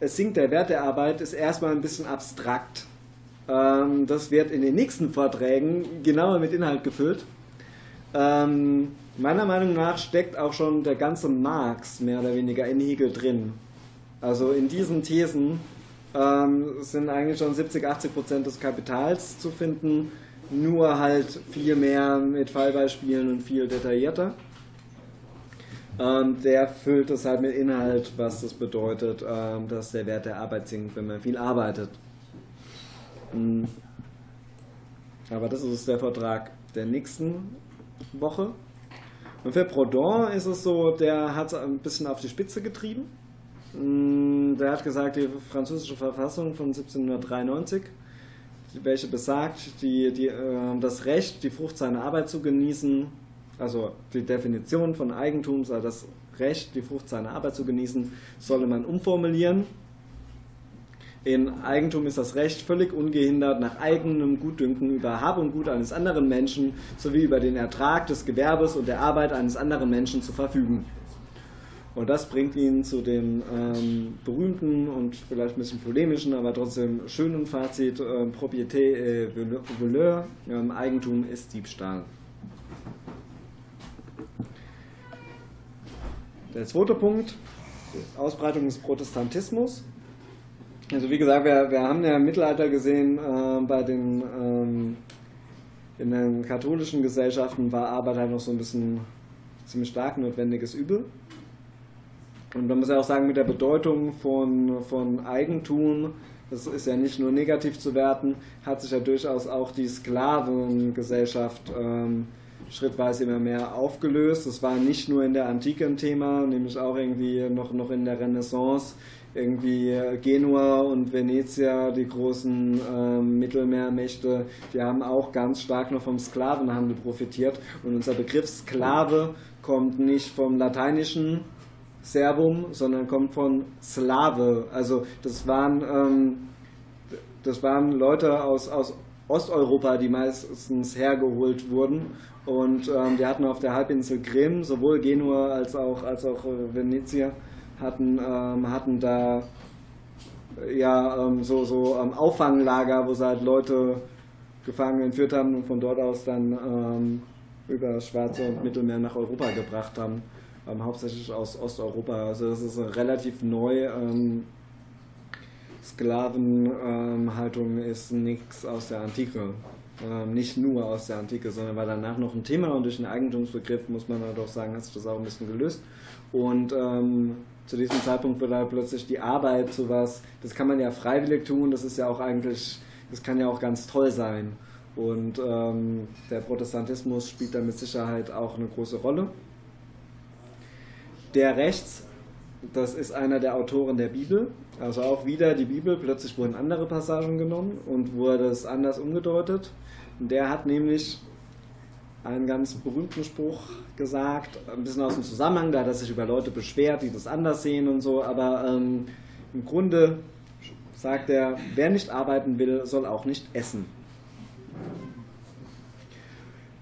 S7: es sinkt der Wert der Arbeit ist erstmal ein bisschen abstrakt. Ähm, das wird in den nächsten Vorträgen genauer mit Inhalt gefüllt. Ähm, meiner Meinung nach steckt auch schon der ganze Marx mehr oder weniger in Hegel drin. Also in diesen Thesen ähm, sind eigentlich schon 70, 80 Prozent des Kapitals zu finden, nur halt viel mehr mit Fallbeispielen und viel detaillierter. Ähm, der füllt es halt mit Inhalt, was das bedeutet, ähm, dass der Wert der Arbeit sinkt, wenn man viel arbeitet. Hm. Aber das ist der Vertrag der nächsten Woche. Und für Proudhon ist es so, der hat es ein bisschen auf die Spitze getrieben. Hm, der hat gesagt, die französische Verfassung von 1793, welche besagt, die, die, äh, das Recht, die Frucht seiner Arbeit zu genießen, also die Definition von Eigentum sei das Recht, die Frucht seiner Arbeit zu genießen, solle man umformulieren in Eigentum ist das Recht völlig ungehindert nach eigenem Gutdünken über Hab und Gut eines anderen Menschen sowie über den Ertrag des Gewerbes und der Arbeit eines anderen Menschen zu verfügen. Und das bringt ihn zu dem ähm, berühmten und vielleicht ein bisschen polemischen, aber trotzdem schönen Fazit: äh, Propriété et voleur, ähm, Eigentum ist Diebstahl. Der zweite Punkt: Ausbreitung des Protestantismus. Also wie gesagt, wir, wir haben ja im Mittelalter gesehen äh, bei den ähm, in den katholischen Gesellschaften war Arbeit halt noch so ein bisschen ziemlich stark notwendiges Übel. Und man muss ja auch sagen, mit der Bedeutung von, von Eigentum, das ist ja nicht nur negativ zu werten, hat sich ja durchaus auch die Sklavengesellschaft ähm, schrittweise immer mehr aufgelöst. Das war nicht nur in der Antike ein Thema, nämlich auch irgendwie noch, noch in der Renaissance. Irgendwie Genua und Venezia, die großen ähm, Mittelmeermächte, die haben auch ganz stark noch vom Sklavenhandel profitiert. Und unser Begriff Sklave kommt nicht vom lateinischen Serbum, sondern kommt von Slave. Also das waren, ähm, das waren Leute aus, aus Osteuropa, die meistens hergeholt wurden. Und ähm, die hatten auf der Halbinsel Krim, sowohl Genua als auch, als auch äh, Venezia, hatten, ähm, hatten da ja ähm, so, so ähm, Auffanglager, wo sie halt Leute gefangen entführt haben und von dort aus dann ähm, über das Schwarze und Mittelmeer nach Europa gebracht haben ähm, hauptsächlich aus Osteuropa. Also das ist relativ neu. Ähm, Sklavenhaltung ist nichts aus der Antike. Ähm, nicht nur aus der Antike, sondern war danach noch ein Thema und durch den Eigentumsbegriff muss man halt auch sagen, hat sich das auch ein bisschen gelöst. Und ähm, zu diesem Zeitpunkt wird halt plötzlich die Arbeit zu was, das kann man ja freiwillig tun, das ist ja auch eigentlich, das kann ja auch ganz toll sein. Und ähm, der Protestantismus spielt da mit Sicherheit auch eine große Rolle. Der rechts, das ist einer der Autoren der Bibel, also auch wieder die Bibel, plötzlich wurden andere Passagen genommen und wurde es anders umgedeutet. Und der hat nämlich einen ganz berühmten Spruch gesagt, ein bisschen aus dem Zusammenhang, da hat er sich über Leute beschwert, die das anders sehen und so, aber ähm, im Grunde sagt er, wer nicht arbeiten will, soll auch nicht essen.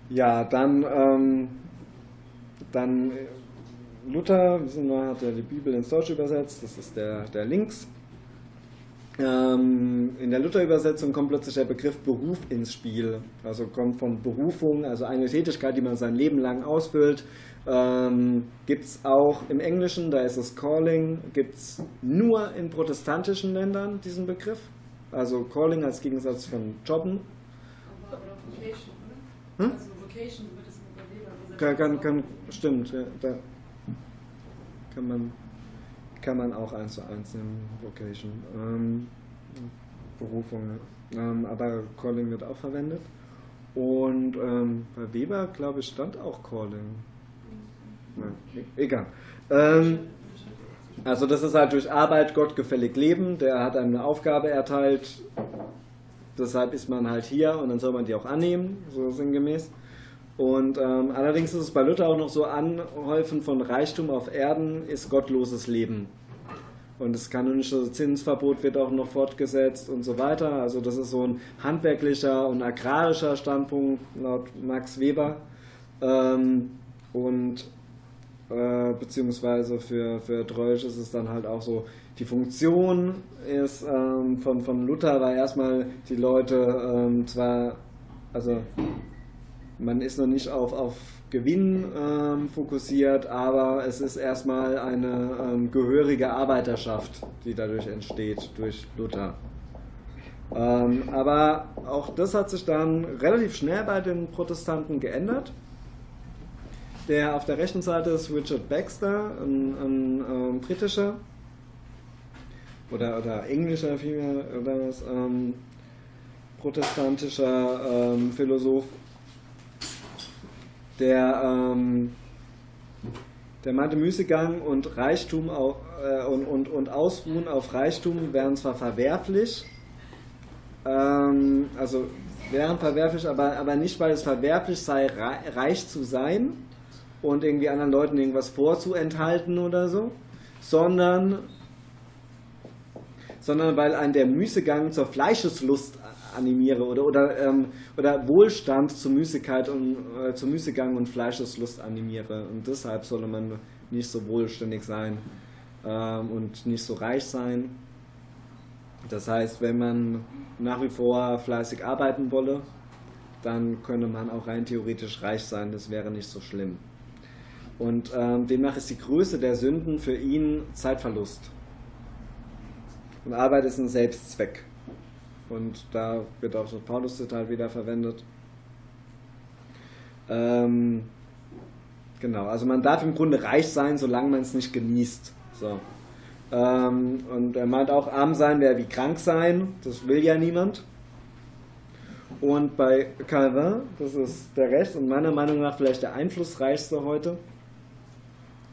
S7: Ja, dann, ähm, dann Luther, wissen wir, hat ja die Bibel ins Deutsche übersetzt, das ist der, der links. Ähm, in der Luther-Übersetzung kommt plötzlich der Begriff Beruf ins Spiel. Also kommt von Berufung, also eine Tätigkeit, die man sein Leben lang ausfüllt. Ähm, gibt es auch im Englischen, da ist es Calling, gibt es nur in protestantischen Ländern diesen Begriff. Also Calling als Gegensatz von Jobben.
S8: Aber, oder Vocation, oder? Hm? Also Vocation wird es mit der
S7: Weber kann, kann, kann, Stimmt, ja, da, kann man, kann man auch eins zu eins nehmen, Vocation. Ähm, Berufung, ähm, aber Calling wird auch verwendet. Und ähm, bei Weber, glaube ich, stand auch Calling. Nein, egal. Ähm, also das ist halt durch Arbeit gottgefällig leben. Der hat einem eine Aufgabe erteilt. Deshalb ist man halt hier und dann soll man die auch annehmen, so sinngemäß. Und ähm, allerdings ist es bei Luther auch noch so, Anhäufen von Reichtum auf Erden ist gottloses Leben. Und das kanonische Zinsverbot wird auch noch fortgesetzt und so weiter. Also das ist so ein handwerklicher und agrarischer Standpunkt laut Max Weber. Ähm, und äh, beziehungsweise für, für Treusch ist es dann halt auch so, die Funktion ist ähm, von, von Luther war erstmal die Leute ähm, zwar, also man ist noch nicht auf, auf Gewinn ähm, fokussiert, aber es ist erstmal eine ähm, gehörige Arbeiterschaft, die dadurch entsteht, durch Luther. Ähm, aber auch das hat sich dann relativ schnell bei den Protestanten geändert. Der auf der rechten Seite ist Richard Baxter, ein, ein ähm, britischer oder, oder englischer vielmehr, oder was, ähm, protestantischer ähm, Philosoph der, ähm, der meinte, Müßiggang und Reichtum auf, äh, und, und, und Ausruhen auf Reichtum wären zwar verwerflich, ähm, also wären verwerflich, aber, aber nicht, weil es verwerflich sei, reich zu sein und irgendwie anderen Leuten irgendwas vorzuenthalten oder so, sondern, sondern weil ein der Müßiggang zur Fleischeslust animiere oder, oder, ähm, oder Wohlstand zur Müßigkeit und äh, zur Müßiggang und Fleischeslust animiere. Und deshalb solle man nicht so wohlständig sein ähm, und nicht so reich sein. Das heißt, wenn man nach wie vor fleißig arbeiten wolle, dann könne man auch rein theoretisch reich sein, das wäre nicht so schlimm. Und ähm, demnach ist die Größe der Sünden für ihn Zeitverlust. Und Arbeit ist ein Selbstzweck. Und da wird auch das Paulus-Zitat wieder verwendet. Ähm, genau, also man darf im Grunde reich sein, solange man es nicht genießt. So. Ähm, und er meint auch, arm sein wäre wie krank sein, das will ja niemand. Und bei Calvin, das ist der Rest und meiner Meinung nach vielleicht der einflussreichste heute,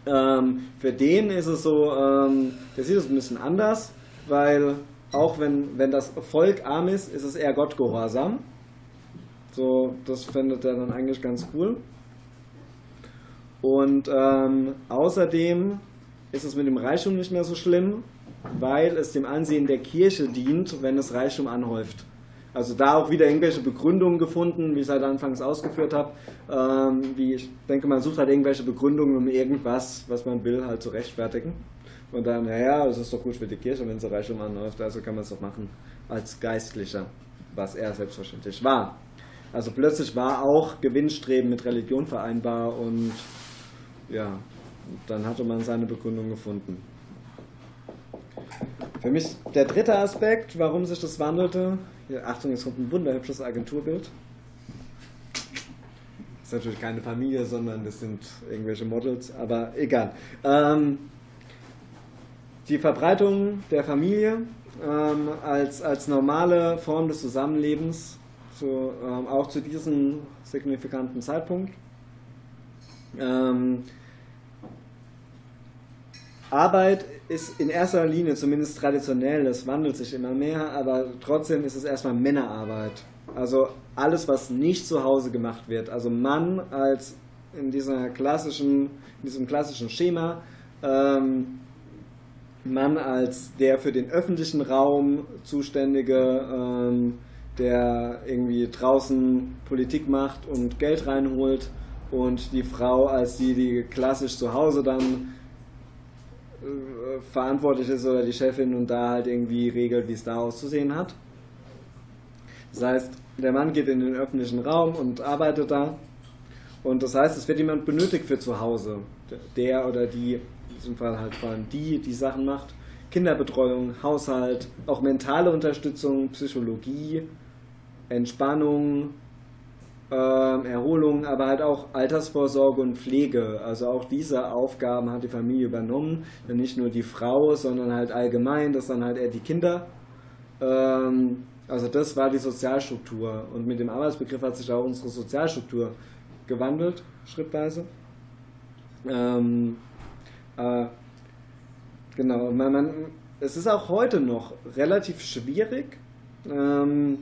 S7: ähm, für den ist es so, ähm, der sieht es ein bisschen anders, weil auch wenn, wenn das Volk arm ist, ist es eher Gottgehorsam. So, das findet er dann eigentlich ganz cool. Und ähm, außerdem ist es mit dem Reichtum nicht mehr so schlimm, weil es dem Ansehen der Kirche dient, wenn es Reichtum anhäuft. Also da auch wieder irgendwelche Begründungen gefunden, wie ich es halt anfangs ausgeführt habe. Ähm, wie ich denke, man sucht halt irgendwelche Begründungen, um irgendwas, was man will, halt zu rechtfertigen. Und dann, naja, es ist doch gut für die Kirche, wenn sie Reichtum anläuft, also kann man es doch machen als Geistlicher, was er selbstverständlich war. Also plötzlich war auch Gewinnstreben mit Religion vereinbar und ja, dann hatte man seine Begründung gefunden. Für mich der dritte Aspekt, warum sich das wandelte, hier, Achtung, es kommt ein wunderhübsches Agenturbild. Das ist natürlich keine Familie, sondern das sind irgendwelche Models, aber egal. Ähm, die Verbreitung der Familie ähm, als, als normale Form des Zusammenlebens, zu, ähm, auch zu diesem signifikanten Zeitpunkt. Ähm, Arbeit ist in erster Linie, zumindest traditionell, das wandelt sich immer mehr, aber trotzdem ist es erstmal Männerarbeit. Also alles, was nicht zu Hause gemacht wird. Also Mann als in dieser klassischen, in diesem klassischen Schema, ähm, Mann als der für den öffentlichen Raum zuständige, ähm, der irgendwie draußen Politik macht und Geld reinholt und die Frau als die, die klassisch zu Hause dann äh, verantwortlich ist oder die Chefin und da halt irgendwie regelt, wie es da auszusehen hat. Das heißt, der Mann geht in den öffentlichen Raum und arbeitet da. Und das heißt, es wird jemand benötigt für zu Hause. Der oder die, diesem Fall halt vor allem die, die Sachen macht. Kinderbetreuung, Haushalt, auch mentale Unterstützung, Psychologie, Entspannung, ähm, Erholung, aber halt auch Altersvorsorge und Pflege. Also auch diese Aufgaben hat die Familie übernommen. Nicht nur die Frau, sondern halt allgemein, das dann halt eher die Kinder. Ähm, also das war die Sozialstruktur. Und mit dem Arbeitsbegriff hat sich auch unsere Sozialstruktur gewandelt, schrittweise. Ähm, äh, genau, man, man, es ist auch heute noch relativ schwierig, ähm,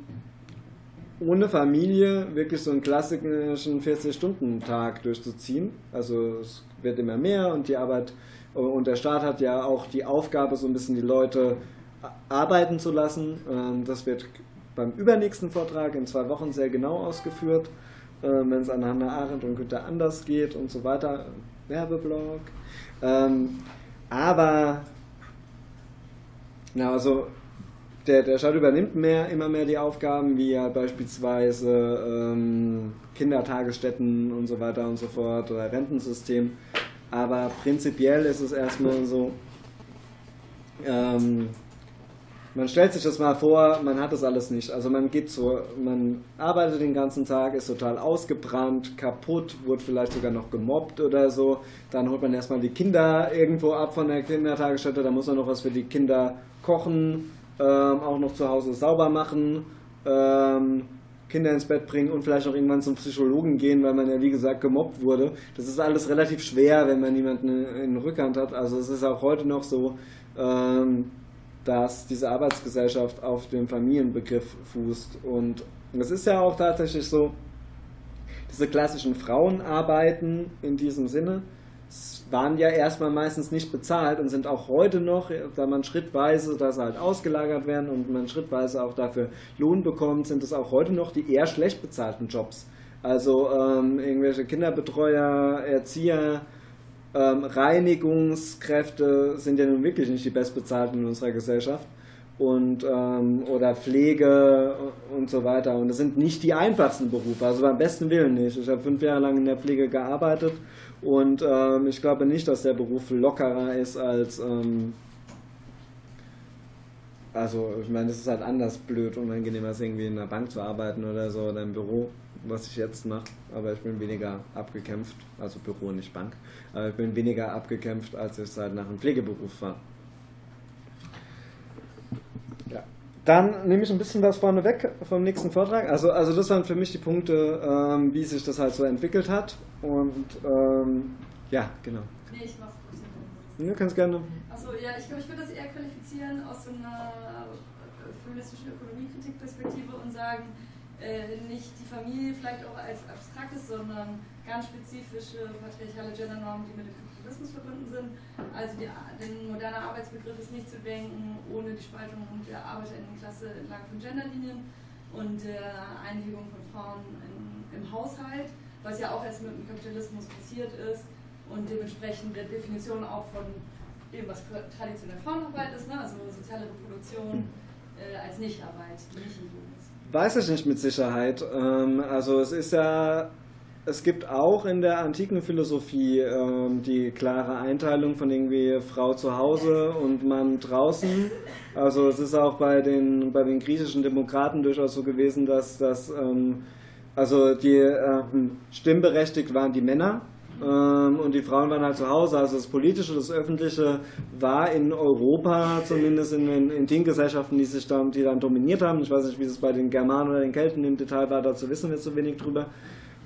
S7: ohne Familie wirklich so einen klassischen 40-Stunden-Tag durchzuziehen. Also es wird immer mehr und die Arbeit und der Staat hat ja auch die Aufgabe, so ein bisschen die Leute arbeiten zu lassen. Ähm, das wird beim übernächsten Vortrag in zwei Wochen sehr genau ausgeführt, ähm, wenn es an Hannah Arendt und Günther Anders geht und so weiter. Werbeblog. Ähm, aber, na, also der, der Staat übernimmt mehr, immer mehr die Aufgaben, wie ja beispielsweise ähm, Kindertagesstätten und so weiter und so fort oder Rentensystem. Aber prinzipiell ist es erstmal so, ähm, man stellt sich das mal vor, man hat das alles nicht. Also man geht so, man arbeitet den ganzen Tag, ist total ausgebrannt, kaputt, wurde vielleicht sogar noch gemobbt oder so. Dann holt man erstmal die Kinder irgendwo ab von der Kindertagesstätte, da muss man noch was für die Kinder kochen ähm, auch noch zu Hause sauber machen, ähm, Kinder ins Bett bringen und vielleicht auch irgendwann zum Psychologen gehen, weil man ja wie gesagt gemobbt wurde. Das ist alles relativ schwer, wenn man niemanden in Rückhand hat. Also es ist auch heute noch so, ähm, dass diese Arbeitsgesellschaft auf dem Familienbegriff fußt. Und es ist ja auch tatsächlich so, diese klassischen Frauenarbeiten in diesem Sinne, waren ja erstmal meistens nicht bezahlt und sind auch heute noch, da man schrittweise, dass sie halt ausgelagert werden und man schrittweise auch dafür Lohn bekommt, sind es auch heute noch die eher schlecht bezahlten Jobs. Also ähm, irgendwelche Kinderbetreuer, Erzieher, ähm, Reinigungskräfte sind ja nun wirklich nicht die bestbezahlten in unserer Gesellschaft. Und, ähm, oder Pflege und so weiter. Und das sind nicht die einfachsten Berufe, also beim besten Willen nicht. Ich habe fünf Jahre lang in der Pflege gearbeitet und ähm, ich glaube nicht, dass der Beruf lockerer ist als. Ähm, also, ich meine, es ist halt anders blöd, unangenehmer als irgendwie in einer Bank zu arbeiten oder so oder im Büro. Was ich jetzt mache, aber ich bin weniger abgekämpft, also Büro, nicht Bank, aber ich bin weniger abgekämpft, als ich seit nach einem Pflegeberuf war. Ja. Dann nehme ich ein bisschen was vorne weg vom nächsten Vortrag. Also, also das waren für mich die Punkte, ähm, wie sich das halt so entwickelt hat. Und ähm, ja, genau.
S8: Nee, ich mach's kurz.
S7: Du kannst gerne.
S8: Achso, ja, ich glaube, ich würde das eher qualifizieren aus so einer feministischen Ökonomiekritikperspektive und sagen, äh, nicht die Familie vielleicht auch als abstraktes, sondern ganz spezifische patriarchale Gendernormen, die mit dem Kapitalismus verbunden sind. Also die, den moderner Arbeitsbegriff ist nicht zu denken ohne die Spaltung der Arbeiterinnenklasse entlang von Genderlinien und der Einhebung von Frauen in, im Haushalt, was ja auch erst mit dem Kapitalismus passiert ist und dementsprechend der Definition auch von dem, was traditionell Frauenarbeit ist, ne? also soziale Reproduktion äh, als Nichtarbeit, nicht.
S7: Weiß ich nicht mit Sicherheit. Ähm, also es ist ja, es gibt auch in der antiken Philosophie ähm, die klare Einteilung von irgendwie Frau zu Hause und Mann draußen. Also es ist auch bei den, bei den griechischen Demokraten durchaus so gewesen, dass, dass ähm, also die ähm, stimmberechtigt waren die Männer und die Frauen waren halt zu Hause. Also das Politische, das Öffentliche war in Europa, zumindest in den, in den Gesellschaften, die sich dann, die dann dominiert haben. Ich weiß nicht, wie es bei den Germanen oder den Kelten im Detail war, dazu wissen wir zu wenig drüber.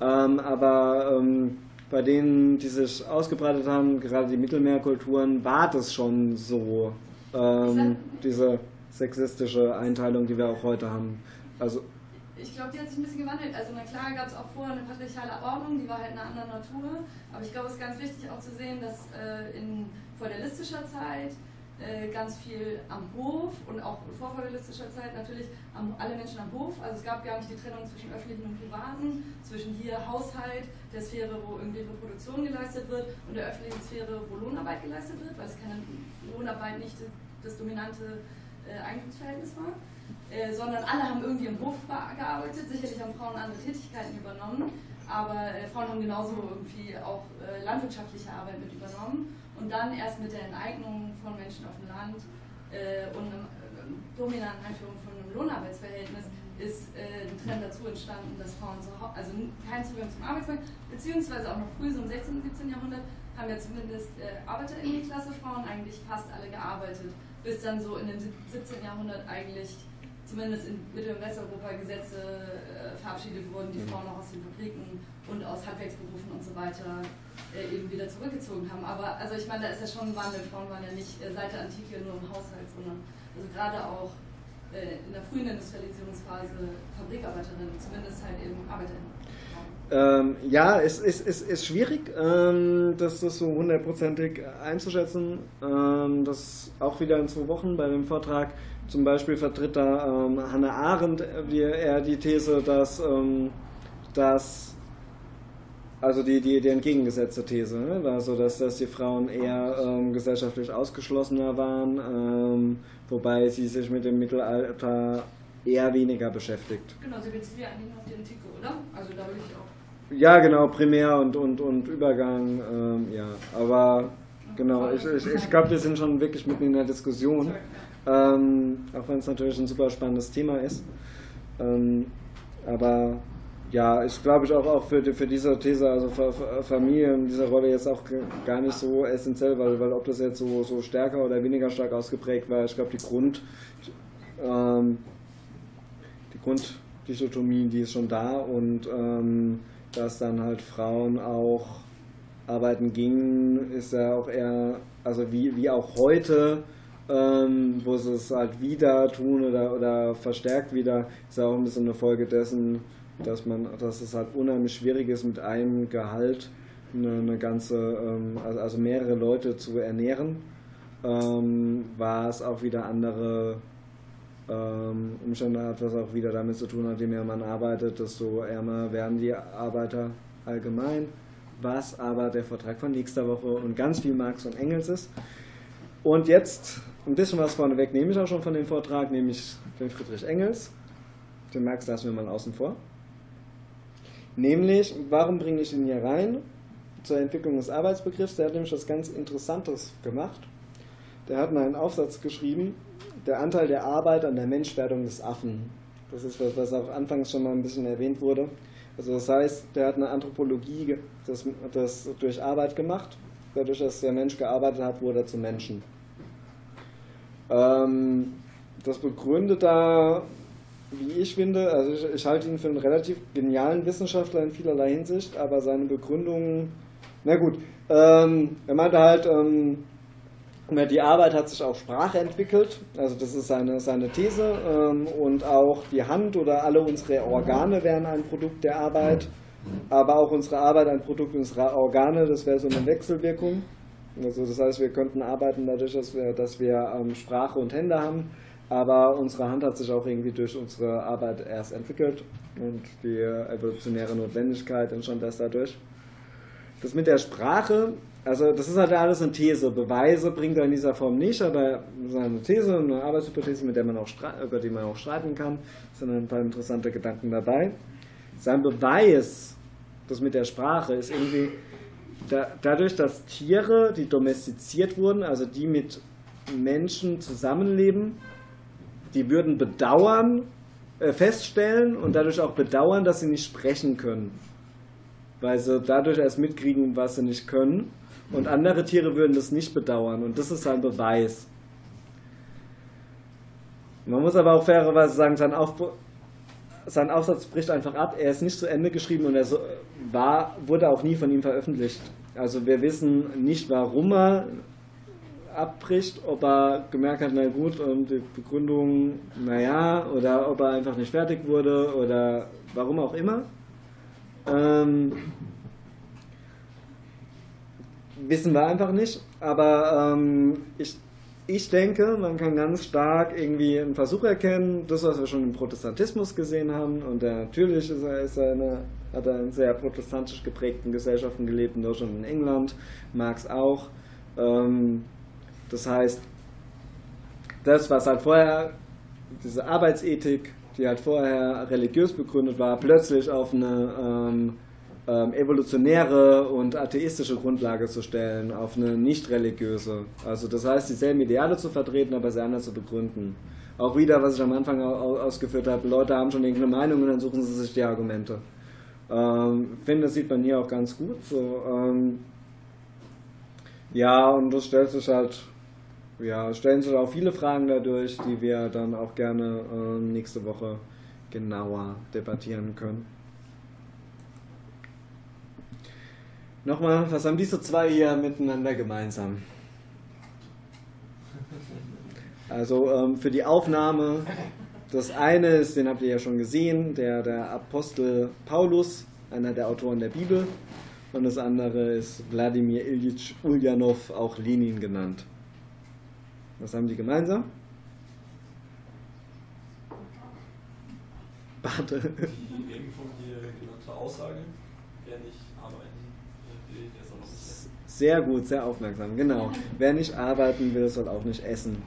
S7: Ähm, aber ähm, bei denen, die sich ausgebreitet haben, gerade die Mittelmeerkulturen, war das schon so, ähm, diese sexistische Einteilung, die wir auch heute haben. Also
S8: ich glaube, die hat sich ein bisschen gewandelt. Also na klar gab es auch vorher eine patriarchale Ordnung, die war halt eine andere Natur. Aber ich glaube, es ist ganz wichtig auch zu sehen, dass äh, in feudalistischer Zeit äh, ganz viel am Hof und auch vor feudalistischer Zeit natürlich am, alle Menschen am Hof. Also es gab gar nicht die Trennung zwischen öffentlichen und privaten, zwischen hier Haushalt, der Sphäre, wo irgendwie Reproduktion geleistet wird und der öffentlichen Sphäre, wo Lohnarbeit geleistet wird, weil es keine Lohnarbeit nicht das dominante äh, Eigentumsverhältnis war. Äh, sondern alle haben irgendwie im Hof gearbeitet. Sicherlich haben Frauen andere Tätigkeiten übernommen, aber äh, Frauen haben genauso irgendwie auch äh, landwirtschaftliche Arbeit mit übernommen. Und dann erst mit der Enteignung von Menschen auf dem Land äh, und einer dominanten Einführung von einem Lohnarbeitsverhältnis ist äh, ein Trend dazu entstanden, dass Frauen zu also keinen Zugang zum Arbeitsmarkt, beziehungsweise auch noch früh, so im 16. und 17. Jahrhundert, haben ja zumindest äh, Arbeiterinnenklasse Frauen eigentlich fast alle gearbeitet, bis dann so in dem 17. Jahrhundert eigentlich zumindest in Mittel- und Westeuropa Gesetze äh, verabschiedet wurden, die mhm. Frauen auch aus den Fabriken und aus Handwerksberufen und so weiter äh, eben wieder zurückgezogen haben. Aber also ich meine, da ist ja schon ein Wandel. Frauen waren ja nicht äh, seit der Antike nur im Haushalt, sondern also gerade auch äh, in der frühen Industrialisierungsphase Fabrikarbeiterinnen, zumindest halt eben Arbeiterinnen.
S7: Ähm, ja, es ist, ist, ist schwierig, ähm, das, das so hundertprozentig einzuschätzen. Ähm, das auch wieder in zwei Wochen bei dem Vortrag zum Beispiel vertritt da ähm, Hannah Arendt die, eher die These, dass, ähm, dass also die, die, die entgegengesetzte These, ne? also dass, dass die Frauen eher ähm, gesellschaftlich ausgeschlossener waren, ähm, wobei sie sich mit dem Mittelalter eher weniger beschäftigt.
S8: Genau, sie bezieht ja eigentlich auf die Antike, oder? Also da will ich auch.
S7: Ja, genau, Primär und, und, und Übergang, ähm, ja. Aber genau, ich, ich, ich glaube, wir sind schon wirklich mitten in der Diskussion. Ähm, auch wenn es natürlich ein super spannendes Thema ist. Ähm, aber ja, ist glaube ich auch, auch für, für diese These, also Familie in dieser Rolle jetzt auch gar nicht so essentiell, weil, weil ob das jetzt so, so stärker oder weniger stark ausgeprägt war, ich glaube die Grund, ähm, die Grunddichotomie, die ist schon da und ähm, dass dann halt Frauen auch arbeiten gingen, ist ja auch eher, also wie, wie auch heute, ähm, wo sie es halt wieder tun oder, oder verstärkt wieder, ist ja auch ein bisschen eine Folge dessen, dass man, dass es halt unheimlich schwierig ist, mit einem Gehalt eine, eine ganze, ähm, also, also, mehrere Leute zu ernähren, ähm, war es auch wieder andere ähm, Umstände hat, was auch wieder damit zu tun hat, je mehr man arbeitet, desto ärmer werden die Arbeiter allgemein, was aber der Vertrag von nächster Woche und ganz viel Marx und Engels ist. Und jetzt ein bisschen was vorneweg nehme ich auch schon von dem Vortrag, nämlich den Friedrich Engels. Den Marx lassen wir mal außen vor. Nämlich, warum bringe ich ihn hier rein? Zur Entwicklung des Arbeitsbegriffs. Der hat nämlich was ganz Interessantes gemacht. Der hat mal einen Aufsatz geschrieben, der Anteil der Arbeit an der Menschwerdung des Affen. Das ist was, was auch anfangs schon mal ein bisschen erwähnt wurde. Also das heißt, der hat eine Anthropologie das, das durch Arbeit gemacht. Dadurch, dass der Mensch gearbeitet hat, wurde er zum Menschen. Ähm, das begründet da, wie ich finde, also ich, ich, halte ihn für einen relativ genialen Wissenschaftler in vielerlei Hinsicht, aber seine Begründungen, na gut, ähm, er meinte halt, ähm, die Arbeit hat sich auf Sprache entwickelt, also das ist seine, seine These, ähm, und auch die Hand oder alle unsere Organe wären ein Produkt der Arbeit, aber auch unsere Arbeit ein Produkt unserer Organe, das wäre so eine Wechselwirkung. Also das heißt, wir könnten arbeiten dadurch, dass wir, dass wir ähm, Sprache und Hände haben, aber unsere Hand hat sich auch irgendwie durch unsere Arbeit erst entwickelt und die evolutionäre Notwendigkeit entstand erst dadurch. Das mit der Sprache also das ist halt alles eine These. Beweise bringt er in dieser Form nicht, aber es ist eine These, eine Arbeitshypothese, mit der man auch über die man auch streiten kann. Es sind ein paar interessante Gedanken dabei. Sein Beweis, das mit der Sprache, ist irgendwie da, dadurch, dass Tiere, die domestiziert wurden, also die mit Menschen zusammenleben, die würden bedauern, äh, feststellen und dadurch auch bedauern, dass sie nicht sprechen können. Weil sie dadurch erst mitkriegen, was sie nicht können. Und andere Tiere würden das nicht bedauern. Und das ist sein Beweis. Man muss aber auch fairerweise sagen, sein, Auf sein Aufsatz bricht einfach ab. Er ist nicht zu Ende geschrieben und er so war, wurde auch nie von ihm veröffentlicht. Also wir wissen nicht, warum er abbricht, ob er gemerkt hat, na gut, und die Begründung, naja, oder ob er einfach nicht fertig wurde oder warum auch immer. Ähm, wissen wir einfach nicht. Aber ähm, ich, ich denke, man kann ganz stark irgendwie einen Versuch erkennen, das, was wir schon im Protestantismus gesehen haben. Und natürlich ist er, ist er eine, hat er in sehr protestantisch geprägten Gesellschaften gelebt, in Deutschland und in England, Marx auch. Ähm, das heißt, das, was halt vorher, diese Arbeitsethik, die halt vorher religiös begründet war, plötzlich auf eine ähm, ähm, evolutionäre und atheistische Grundlage zu stellen, auf eine nicht religiöse. Also das heißt, dieselben Ideale zu vertreten, aber sie anders zu begründen. Auch wieder, was ich am Anfang ausgeführt habe, Leute haben schon irgendeine Meinung und dann suchen sie sich die Argumente. Ähm, finde, das sieht man hier auch ganz gut. So, ähm, ja, und das stellt sich halt, ja, stellen sich auch viele Fragen dadurch, die wir dann auch gerne äh, nächste Woche genauer debattieren können. Nochmal, was haben diese zwei hier miteinander gemeinsam? Also ähm, für die Aufnahme, das eine ist, den habt ihr ja schon gesehen, der, der Apostel Paulus, einer der Autoren der Bibel. Und das andere ist Wladimir Ilyich Ulyanov, auch Lenin genannt. Was haben die gemeinsam? Warte.
S9: Die eben von dir genannte Aussage, wer nicht
S7: sehr gut, sehr aufmerksam, genau. Wer nicht arbeiten will, soll auch nicht essen.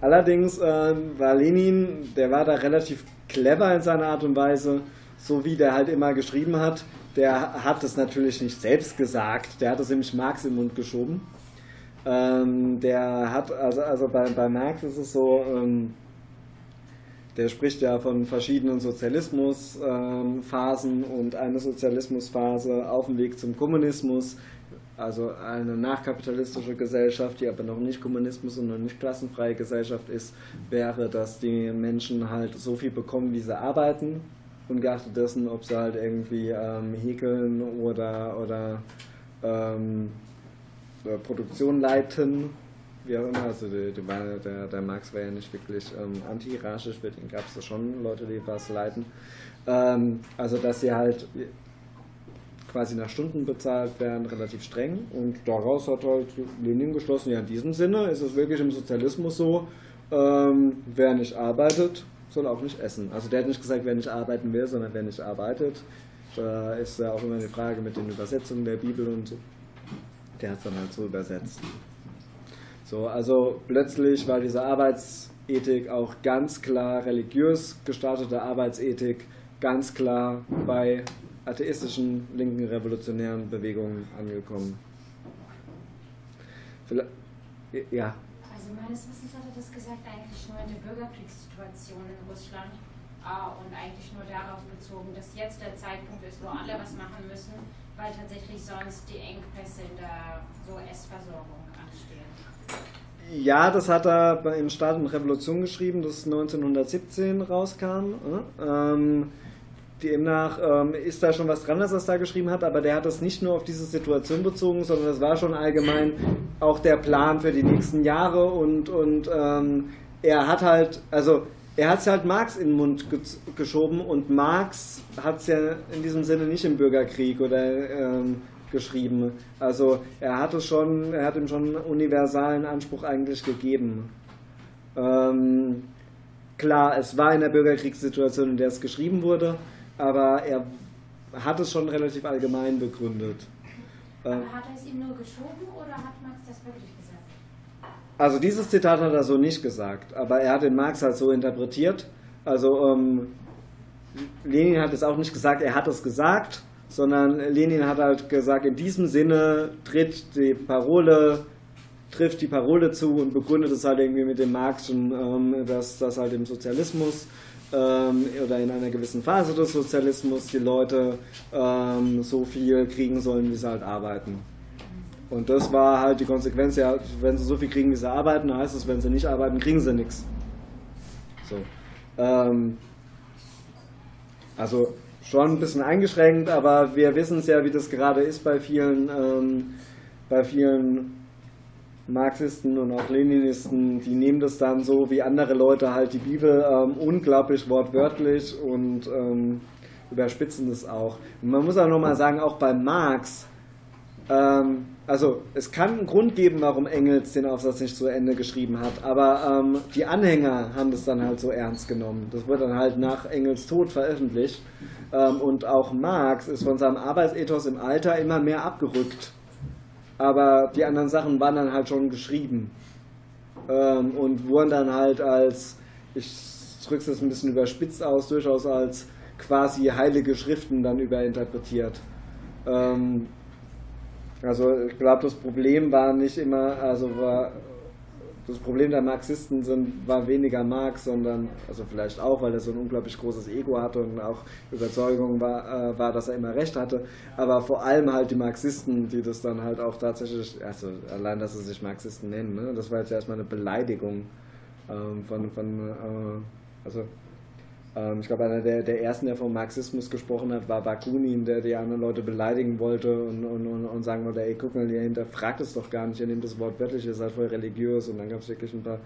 S7: Allerdings äh, war Lenin, der war da relativ clever in seiner Art und Weise, so wie der halt immer geschrieben hat. Der hat es natürlich nicht selbst gesagt, der hat es nämlich Marx im Mund geschoben. Ähm, der hat, also, also bei, bei Marx ist es so, ähm, der spricht ja von verschiedenen Sozialismusphasen ähm, und eine Sozialismusphase auf dem Weg zum Kommunismus, also eine nachkapitalistische Gesellschaft, die aber noch nicht Kommunismus und noch nicht klassenfreie Gesellschaft ist, wäre, dass die Menschen halt so viel bekommen, wie sie arbeiten, ungeachtet dessen, ob sie halt irgendwie ähm, häkeln oder, oder ähm, Produktion leiten, wie auch immer. Also die, die, der, der Marx war ja nicht wirklich ähm, anti-hierarchisch, für den gab es schon Leute, die was leiten. Ähm, also dass sie halt quasi nach Stunden bezahlt werden, relativ streng. Und daraus hat halt Lenin geschlossen, ja, in diesem Sinne ist es wirklich im Sozialismus so, ähm, wer nicht arbeitet, soll auch nicht essen. Also der hat nicht gesagt, wer nicht arbeiten will, sondern wer nicht arbeitet. Da ist ja auch immer die Frage mit den Übersetzungen der Bibel und so. Der hat es dann halt so übersetzt. So, also plötzlich war diese Arbeitsethik auch ganz klar religiös gestartete Arbeitsethik, ganz klar bei atheistischen linken revolutionären Bewegungen angekommen.
S11: Vielleicht, ja. Also meines Wissens hat er das gesagt eigentlich nur in der Bürgerkriegssituation in Russland. und eigentlich nur darauf bezogen, dass jetzt der Zeitpunkt ist, wo alle was machen müssen, weil tatsächlich sonst die Engpässe in der so Essversorgung anstehen.
S7: Ja, das hat er im Staat und Revolution geschrieben, das 1917 rauskam. Ähm, demnach ähm, ist da schon was dran, dass er es da geschrieben hat, aber der hat es nicht nur auf diese Situation bezogen, sondern das war schon allgemein auch der Plan für die nächsten Jahre und, und ähm, er hat halt, also er hat es halt Marx in den Mund geschoben und Marx hat es ja in diesem Sinne nicht im Bürgerkrieg oder ähm, geschrieben. Also er hat es schon, er hat ihm schon einen universalen Anspruch eigentlich gegeben. Ähm, klar, es war in der Bürgerkriegssituation, in der es geschrieben wurde, aber er hat es schon relativ allgemein begründet.
S11: Aber hat er es ihm nur geschoben oder hat Marx das wirklich
S7: also dieses Zitat hat er so nicht gesagt, aber er hat den Marx halt so interpretiert. Also ähm, Lenin hat es auch nicht gesagt, er hat es gesagt, sondern Lenin hat halt gesagt, in diesem Sinne tritt die Parole, trifft die Parole zu und begründet es halt irgendwie mit dem Marxischen, ähm, dass das halt im Sozialismus ähm, oder in einer gewissen Phase des Sozialismus die Leute ähm, so viel kriegen sollen, wie sie halt arbeiten. Und das war halt die Konsequenz, ja, wenn sie so viel kriegen, wie sie arbeiten, heißt es, wenn sie nicht arbeiten, kriegen sie nichts. So. Ähm, also schon ein bisschen eingeschränkt, aber wir wissen es ja, wie das gerade ist bei vielen, ähm, bei vielen Marxisten und auch Leninisten, die nehmen das dann so wie andere Leute halt die Bibel ähm, unglaublich wortwörtlich und ähm, überspitzen das auch. Und man muss auch nochmal sagen, auch bei Marx, ähm, also es kann einen Grund geben, warum Engels den Aufsatz nicht zu Ende geschrieben hat, aber ähm, die Anhänger haben das dann halt so ernst genommen. Das wird dann halt nach Engels Tod veröffentlicht. Ähm, und auch Marx ist von seinem Arbeitsethos im Alter immer mehr abgerückt. Aber die anderen Sachen waren dann halt schon geschrieben ähm, und wurden dann halt als, ich drücke es jetzt ein bisschen überspitzt aus, durchaus als quasi heilige Schriften dann überinterpretiert. Ähm, also ich glaube, das Problem war nicht immer, also war das Problem der Marxisten sind, war weniger Marx, sondern, also vielleicht auch, weil er so ein unglaublich großes Ego hatte und auch Überzeugung war, äh, war, dass er immer recht hatte, aber vor allem halt die Marxisten, die das dann halt auch tatsächlich, also allein, dass sie sich Marxisten nennen, ne? das war jetzt erstmal eine Beleidigung ähm, von, von äh, also ich glaube, einer der, der ersten, der vom Marxismus gesprochen hat, war Bakunin, der die anderen Leute beleidigen wollte und, und, und, und sagen wollte, ey, guck mal, ihr hinterfragt es doch gar nicht, ihr nehmt das Wort wörtlich, ihr seid voll religiös. Und dann gab es wirklich ein paar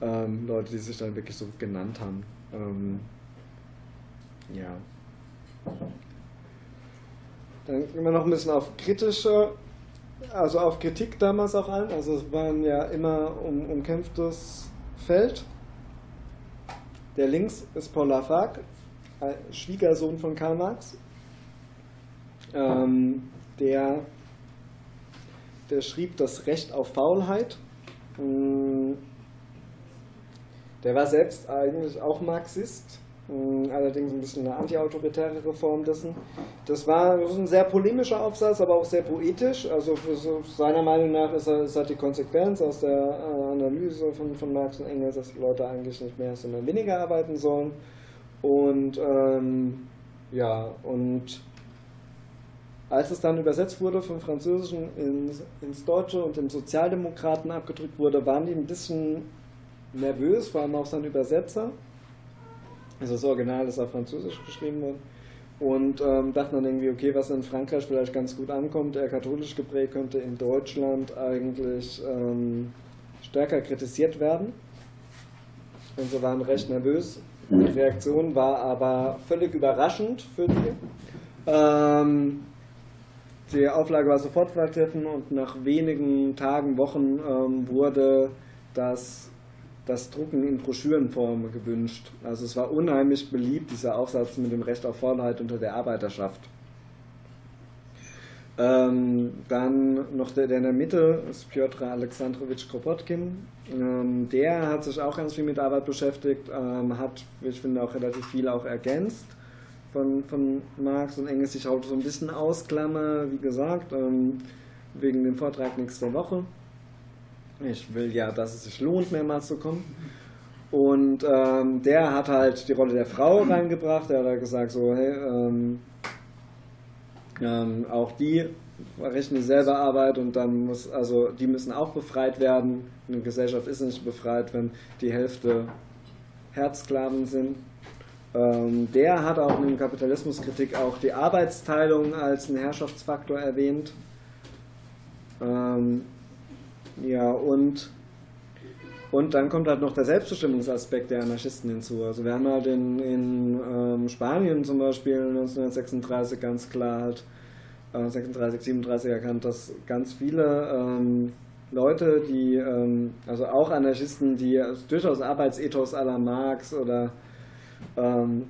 S7: ähm, Leute, die sich dann wirklich so genannt haben. Ähm, ja. Dann gehen wir noch ein bisschen auf kritische, also auf Kritik damals auch ein. Also es waren ja immer um, umkämpftes Feld. Der links ist Paul Lafargue, Schwiegersohn von Karl Marx. Ähm, der, der schrieb das Recht auf Faulheit. Mm, der war selbst eigentlich auch Marxist allerdings ein bisschen eine antiautoritäre Reform dessen. Das war ein sehr polemischer Aufsatz, aber auch sehr poetisch. Also so, seiner Meinung nach ist, er, halt die Konsequenz aus der äh, Analyse von, von Marx und Engels, dass Leute eigentlich nicht mehr, sondern weniger arbeiten sollen. Und ähm, ja, und als es dann übersetzt wurde vom Französischen ins, ins Deutsche und dem Sozialdemokraten abgedrückt wurde, waren die ein bisschen nervös, vor allem auch sein Übersetzer also das Original ist auf Französisch geschrieben worden. Und ähm, dachten dann irgendwie, okay, was in Frankreich vielleicht ganz gut ankommt, eher katholisch geprägt, könnte in Deutschland eigentlich ähm, stärker kritisiert werden. Und sie waren recht nervös. Die Reaktion war aber völlig überraschend für die. Ähm, die Auflage war sofort vergriffen und nach wenigen Tagen, Wochen ähm, wurde das das Drucken in Broschürenform gewünscht. Also es war unheimlich beliebt, dieser Aufsatz mit dem Recht auf Vorderheit unter der Arbeiterschaft. Ähm, dann noch der, der in der Mitte ist Piotr Alexandrowitsch Kropotkin. Ähm, der hat sich auch ganz viel mit Arbeit beschäftigt, ähm, hat, ich finde, auch relativ viel auch ergänzt von, von Marx und Engels. Ich auch so ein bisschen ausklammer, wie gesagt, ähm, wegen dem Vortrag nächste Woche. Ich will ja, dass es sich lohnt, mehrmals zu kommen. Und ähm, der hat halt die Rolle der Frau reingebracht. Der hat halt gesagt, so, hey, ähm, ähm, auch die verrichten dieselbe Arbeit und dann muss, also die müssen auch befreit werden. Eine Gesellschaft ist nicht befreit, wenn die Hälfte Herzsklaven sind. Ähm, der hat auch in Kapitalismuskritik auch die Arbeitsteilung als einen Herrschaftsfaktor erwähnt. Ja, und, und dann kommt halt noch der Selbstbestimmungsaspekt der Anarchisten hinzu. Also wir haben halt in, in ähm, Spanien zum Beispiel 1936 ganz klar halt äh, 36, 37 erkannt, dass ganz viele ähm, Leute, die, ähm, also auch Anarchisten, die durchaus Arbeitsethos à la Marx oder, ähm,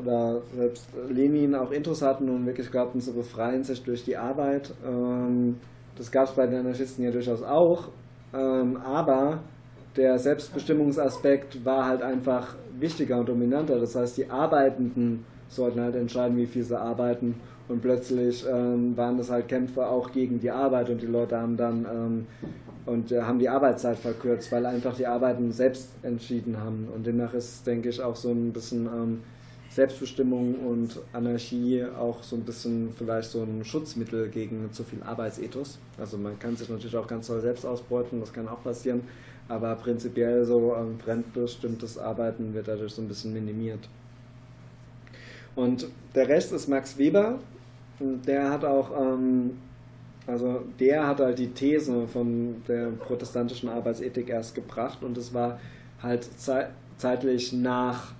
S7: oder selbst Lenin auch Intus hatten und wirklich glaubten zu befreien sich durch die Arbeit. Ähm, das gab es bei den Anarchisten ja durchaus auch, ähm, aber der Selbstbestimmungsaspekt war halt einfach wichtiger und dominanter. Das heißt, die Arbeitenden sollten halt entscheiden, wie viel sie arbeiten und plötzlich ähm, waren das halt Kämpfe auch gegen die Arbeit und die Leute haben dann ähm, und äh, haben die Arbeitszeit verkürzt, weil einfach die Arbeiten selbst entschieden haben. Und demnach ist, denke ich, auch so ein bisschen ähm, Selbstbestimmung und Anarchie auch so ein bisschen vielleicht so ein Schutzmittel gegen zu viel Arbeitsethos. Also man kann sich natürlich auch ganz toll selbst ausbeuten, das kann auch passieren, aber prinzipiell so ähm, fremdbestimmtes Arbeiten wird dadurch so ein bisschen minimiert. Und der Rest ist Max Weber, der hat auch, ähm, also der hat halt die These von der protestantischen Arbeitsethik erst gebracht und es war halt zei zeitlich nach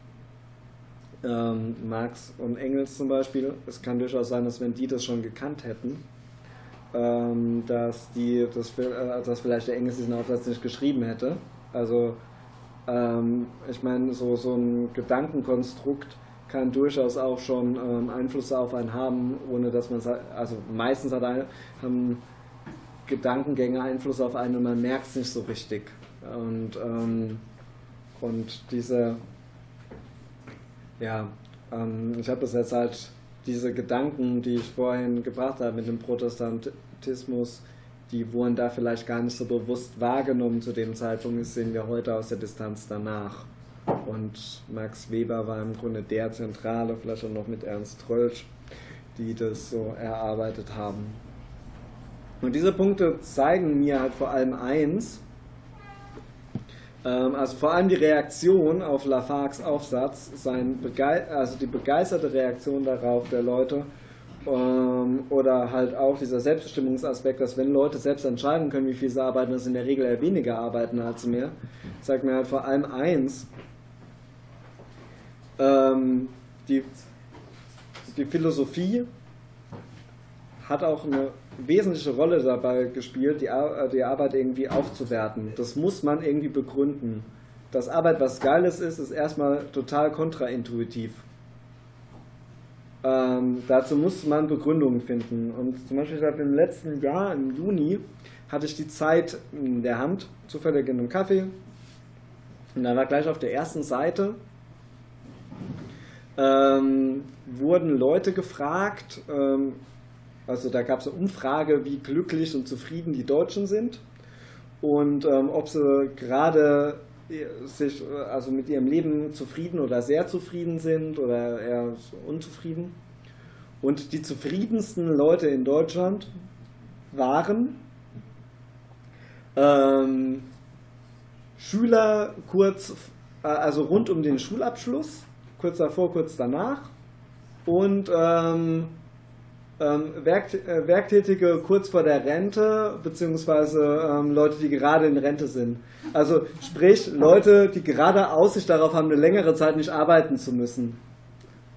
S7: ähm, Marx und Engels zum Beispiel. Es kann durchaus sein, dass wenn die das schon gekannt hätten, ähm, dass die das, äh, dass vielleicht der Engels diesen Aufsatz nicht geschrieben hätte. Also ähm, ich meine, so, so ein Gedankenkonstrukt kann durchaus auch schon ähm, Einflüsse auf einen haben, ohne dass man es, also meistens hat ein, haben Gedankengänge Einfluss auf einen und man merkt es nicht so richtig. Und, ähm, und diese, ja, ähm, ich habe das jetzt halt, diese Gedanken, die ich vorhin gebracht habe mit dem Protestantismus, die wurden da vielleicht gar nicht so bewusst wahrgenommen zu dem Zeitpunkt, das sehen wir heute aus der Distanz danach. Und Max Weber war im Grunde der Zentrale, vielleicht auch noch mit Ernst Trölsch, die das so erarbeitet haben. Und diese Punkte zeigen mir halt vor allem eins, also vor allem die Reaktion auf Lafargues Aufsatz, sein also die begeisterte Reaktion darauf der Leute ähm, oder halt auch dieser Selbstbestimmungsaspekt, dass wenn Leute selbst entscheiden können, wie viel sie arbeiten, dass in der Regel eher weniger arbeiten als mehr, zeigt mir halt vor allem eins, ähm, die, die Philosophie hat auch eine wesentliche Rolle dabei gespielt, die, die Arbeit irgendwie aufzuwerten. Das muss man irgendwie begründen. Dass Arbeit was Geiles ist, ist erstmal total kontraintuitiv. Ähm, dazu muss man Begründungen finden. Und zum Beispiel ich im letzten Jahr, im Juni, hatte ich die Zeit in der Hand, zufällig in einem Kaffee. Und da war gleich auf der ersten Seite ähm, wurden Leute gefragt, ähm, also da gab es eine Umfrage, wie glücklich und zufrieden die Deutschen sind und ähm, ob sie gerade sich also mit ihrem Leben zufrieden oder sehr zufrieden sind oder eher unzufrieden. Und die zufriedensten Leute in Deutschland waren ähm, Schüler kurz, äh, also rund um den Schulabschluss kurz davor, kurz danach. Und ähm, ähm, Werk, äh, Werktätige kurz vor der Rente, beziehungsweise ähm, Leute, die gerade in Rente sind. Also sprich, Leute, die gerade Aussicht darauf haben, eine längere Zeit nicht arbeiten zu müssen.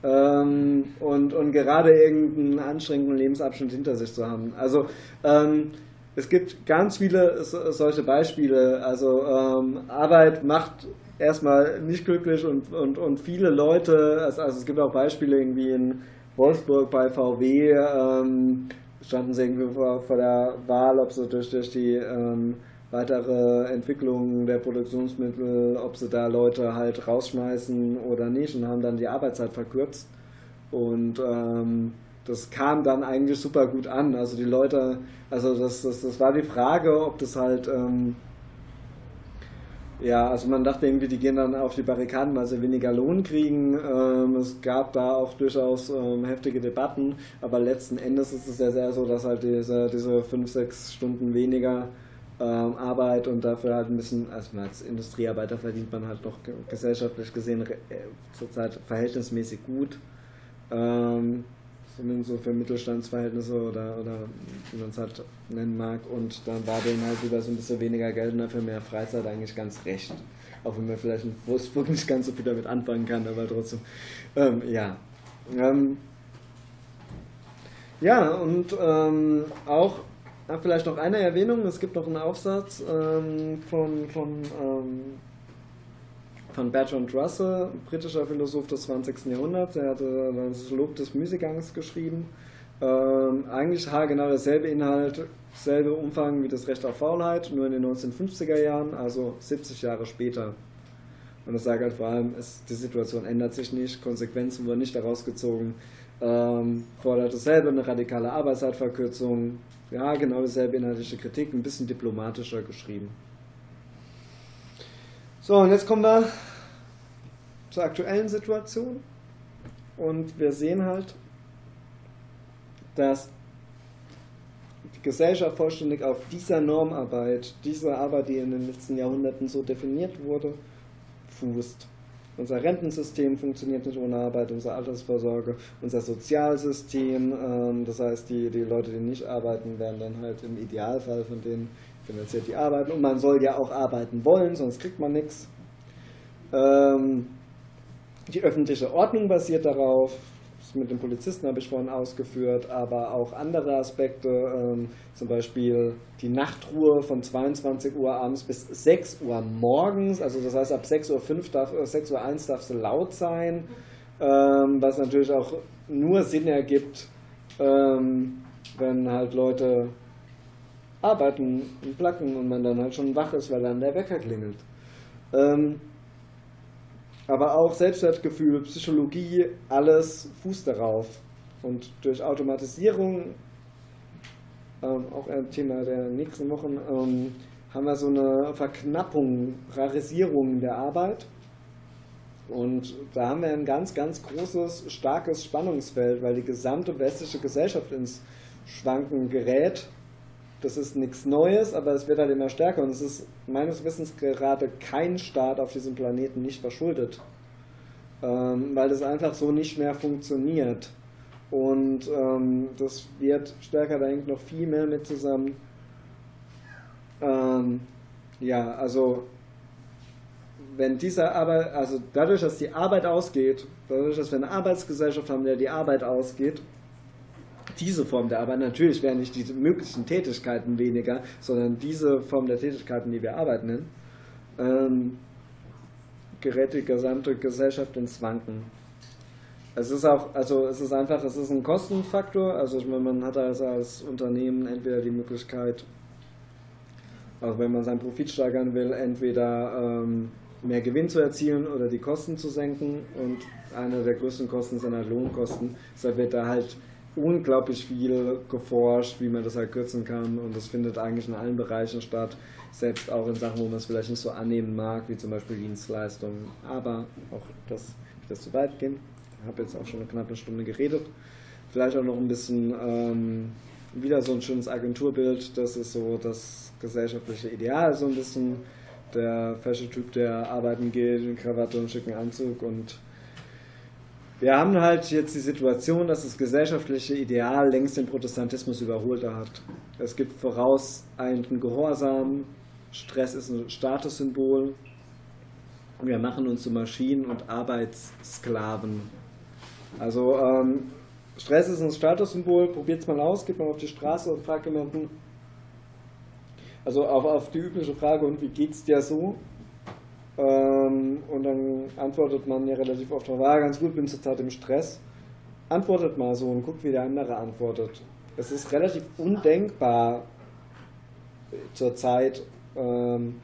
S7: Ähm, und, und gerade irgendeinen anstrengenden Lebensabschnitt hinter sich zu haben. Also ähm, es gibt ganz viele so, solche Beispiele. Also ähm, Arbeit macht erstmal nicht glücklich und, und, und viele Leute, also, also es gibt auch Beispiele irgendwie in Wolfsburg bei VW, ähm, standen sie irgendwie vor, vor, der Wahl, ob sie durch, durch die ähm, weitere Entwicklung der Produktionsmittel, ob sie da Leute halt rausschmeißen oder nicht und haben dann die Arbeitszeit verkürzt. Und ähm, das kam dann eigentlich super gut an. Also die Leute, also das, das, das war die Frage, ob das halt ähm, ja, also man dachte irgendwie, die gehen dann auf die Barrikaden, weil sie weniger Lohn kriegen. Ähm, es gab da auch durchaus ähm, heftige Debatten, aber letzten Endes ist es ja sehr so, dass halt diese, diese fünf, sechs Stunden weniger ähm, Arbeit und dafür halt ein bisschen, also als Industriearbeiter verdient man halt noch gesellschaftlich gesehen äh, zurzeit verhältnismäßig gut. Ähm, zumindest so für Mittelstandsverhältnisse oder, oder wie man es halt nennen mag. Und dann war denen halt wieder so ein bisschen weniger Geld und dafür mehr Freizeit eigentlich ganz recht. Auch wenn man vielleicht in Wolfsburg nicht ganz so viel damit anfangen kann, aber trotzdem, ähm, ja. Ähm, ja, und ähm, auch vielleicht noch eine Erwähnung, es gibt noch einen Aufsatz ähm, von, von ähm, von Bertrand Russell, britischer Philosoph des 20. Jahrhunderts. Er hatte das Lob des Müßiggangs geschrieben. Ähm, eigentlich genau derselbe Inhalt, selbe Umfang wie das Recht auf Faulheit, nur in den 1950er Jahren, also 70 Jahre später. Und das sagt halt vor allem, es, die Situation ändert sich nicht, Konsequenzen wurden nicht daraus gezogen, ähm, fordert dasselbe, eine radikale Arbeitszeitverkürzung, ja, genau dieselbe inhaltliche Kritik, ein bisschen diplomatischer geschrieben. So, und jetzt kommen wir zur aktuellen Situation. Und wir sehen halt, dass die Gesellschaft vollständig auf dieser Normarbeit, dieser Arbeit, die in den letzten Jahrhunderten so definiert wurde, fußt. Unser Rentensystem funktioniert nicht ohne Arbeit, unsere Altersvorsorge, unser Sozialsystem, ähm, das heißt, die, die Leute, die nicht arbeiten, werden dann halt im Idealfall von denen finanziert die arbeiten und man soll ja auch arbeiten wollen, sonst kriegt man nichts. Ähm, die öffentliche Ordnung basiert darauf, das mit den Polizisten habe ich vorhin ausgeführt, aber auch andere Aspekte, ähm, zum Beispiel die Nachtruhe von 22 Uhr abends bis 6 Uhr morgens, also das heißt ab 6.05 Uhr, darf, 6 äh, Uhr 1 darf sie laut sein, ähm, was natürlich auch nur Sinn ergibt, ähm, wenn halt Leute arbeiten und placken und man dann halt schon wach ist, weil dann der Wecker klingelt. Ähm, aber auch Selbstwertgefühl, Psychologie, alles fußt darauf. Und durch Automatisierung, ähm, auch ein Thema der nächsten Wochen, ähm, haben wir so eine Verknappung, Rarisierung der Arbeit. Und da haben wir ein ganz, ganz großes, starkes Spannungsfeld, weil die gesamte westliche Gesellschaft ins Schwanken gerät das ist nichts Neues, aber es wird halt immer stärker und es ist meines Wissens gerade kein Staat auf diesem Planeten nicht verschuldet, ähm, weil das einfach so nicht mehr funktioniert. Und ähm, das wird stärker, da hängt noch viel mehr mit zusammen. Ähm, ja, also wenn diese Arbeit, also dadurch, dass die Arbeit ausgeht, dadurch, dass wir eine Arbeitsgesellschaft haben, der die Arbeit ausgeht, diese Form der Arbeit, natürlich wären nicht die möglichen Tätigkeiten weniger, sondern diese Form der Tätigkeiten, die wir Arbeit nennen, ähm, gerät die gesamte Gesellschaft ins Wanken. Es ist auch, also es ist einfach, es ist ein Kostenfaktor, also ich meine, man hat also als Unternehmen entweder die Möglichkeit, auch wenn man seinen Profit steigern will, entweder ähm, mehr Gewinn zu erzielen oder die Kosten zu senken und eine der größten Kosten sind halt Lohnkosten. Deshalb wird da halt unglaublich viel geforscht, wie man das halt kürzen kann und das findet eigentlich in allen Bereichen statt, selbst auch in Sachen, wo man es vielleicht nicht so annehmen mag, wie zum Beispiel Dienstleistungen. Aber auch das, ich das zu weit gehen. Ich habe jetzt auch schon eine knappe Stunde geredet. Vielleicht auch noch ein bisschen ähm, wieder so ein schönes Agenturbild. Das ist so das gesellschaftliche Ideal, so ein bisschen der Fashion-Typ, der arbeiten geht in Krawatte und schicken Anzug und wir haben halt jetzt die Situation, dass das gesellschaftliche Ideal längst den Protestantismus überholt hat. Es gibt vorauseilenden Gehorsam, Stress ist ein Statussymbol. Wir machen uns zu Maschinen und Arbeitssklaven. Also ähm, Stress ist ein Statussymbol, probiert es mal aus, geht mal auf die Straße und fragt jemanden, also auf, auf die übliche Frage, und wie geht's dir so? Ähm, und dann antwortet man ja relativ oft darauf, ah, ganz gut, bin zurzeit im Stress. Antwortet mal so und guckt, wie der andere antwortet. Es ist relativ undenkbar zurzeit, ähm,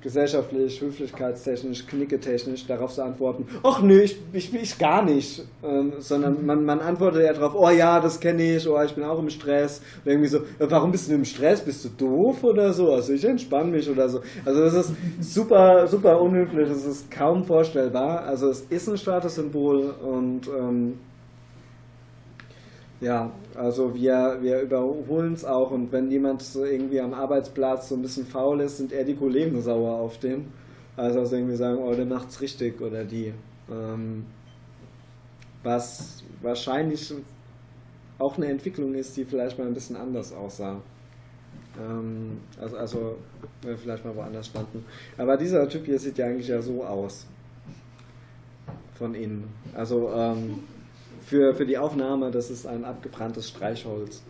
S7: gesellschaftlich, höflichkeitstechnisch, knicketechnisch darauf zu antworten, ach nö, ich, ich ich gar nicht, ähm, sondern man, man antwortet ja darauf, oh ja, das kenne ich, oh, ich bin auch im Stress. Oder irgendwie so, warum bist du im Stress? Bist du doof oder so? Also ich entspanne mich oder so. Also das ist super, super unhöflich, das ist kaum vorstellbar. Also es ist ein Statussymbol und ähm, ja, also wir, wir überholen es auch und wenn jemand so irgendwie am Arbeitsplatz so ein bisschen faul ist, sind eher die Kollegen sauer auf den. Also, also irgendwie sagen, oh, der macht's richtig oder die. Ähm, was wahrscheinlich auch eine Entwicklung ist, die vielleicht mal ein bisschen anders aussah. Ähm, also, also vielleicht mal woanders standen. Aber dieser Typ hier sieht ja eigentlich ja so aus. Von innen. Also ähm, für, für die Aufnahme, das ist ein abgebranntes Streichholz.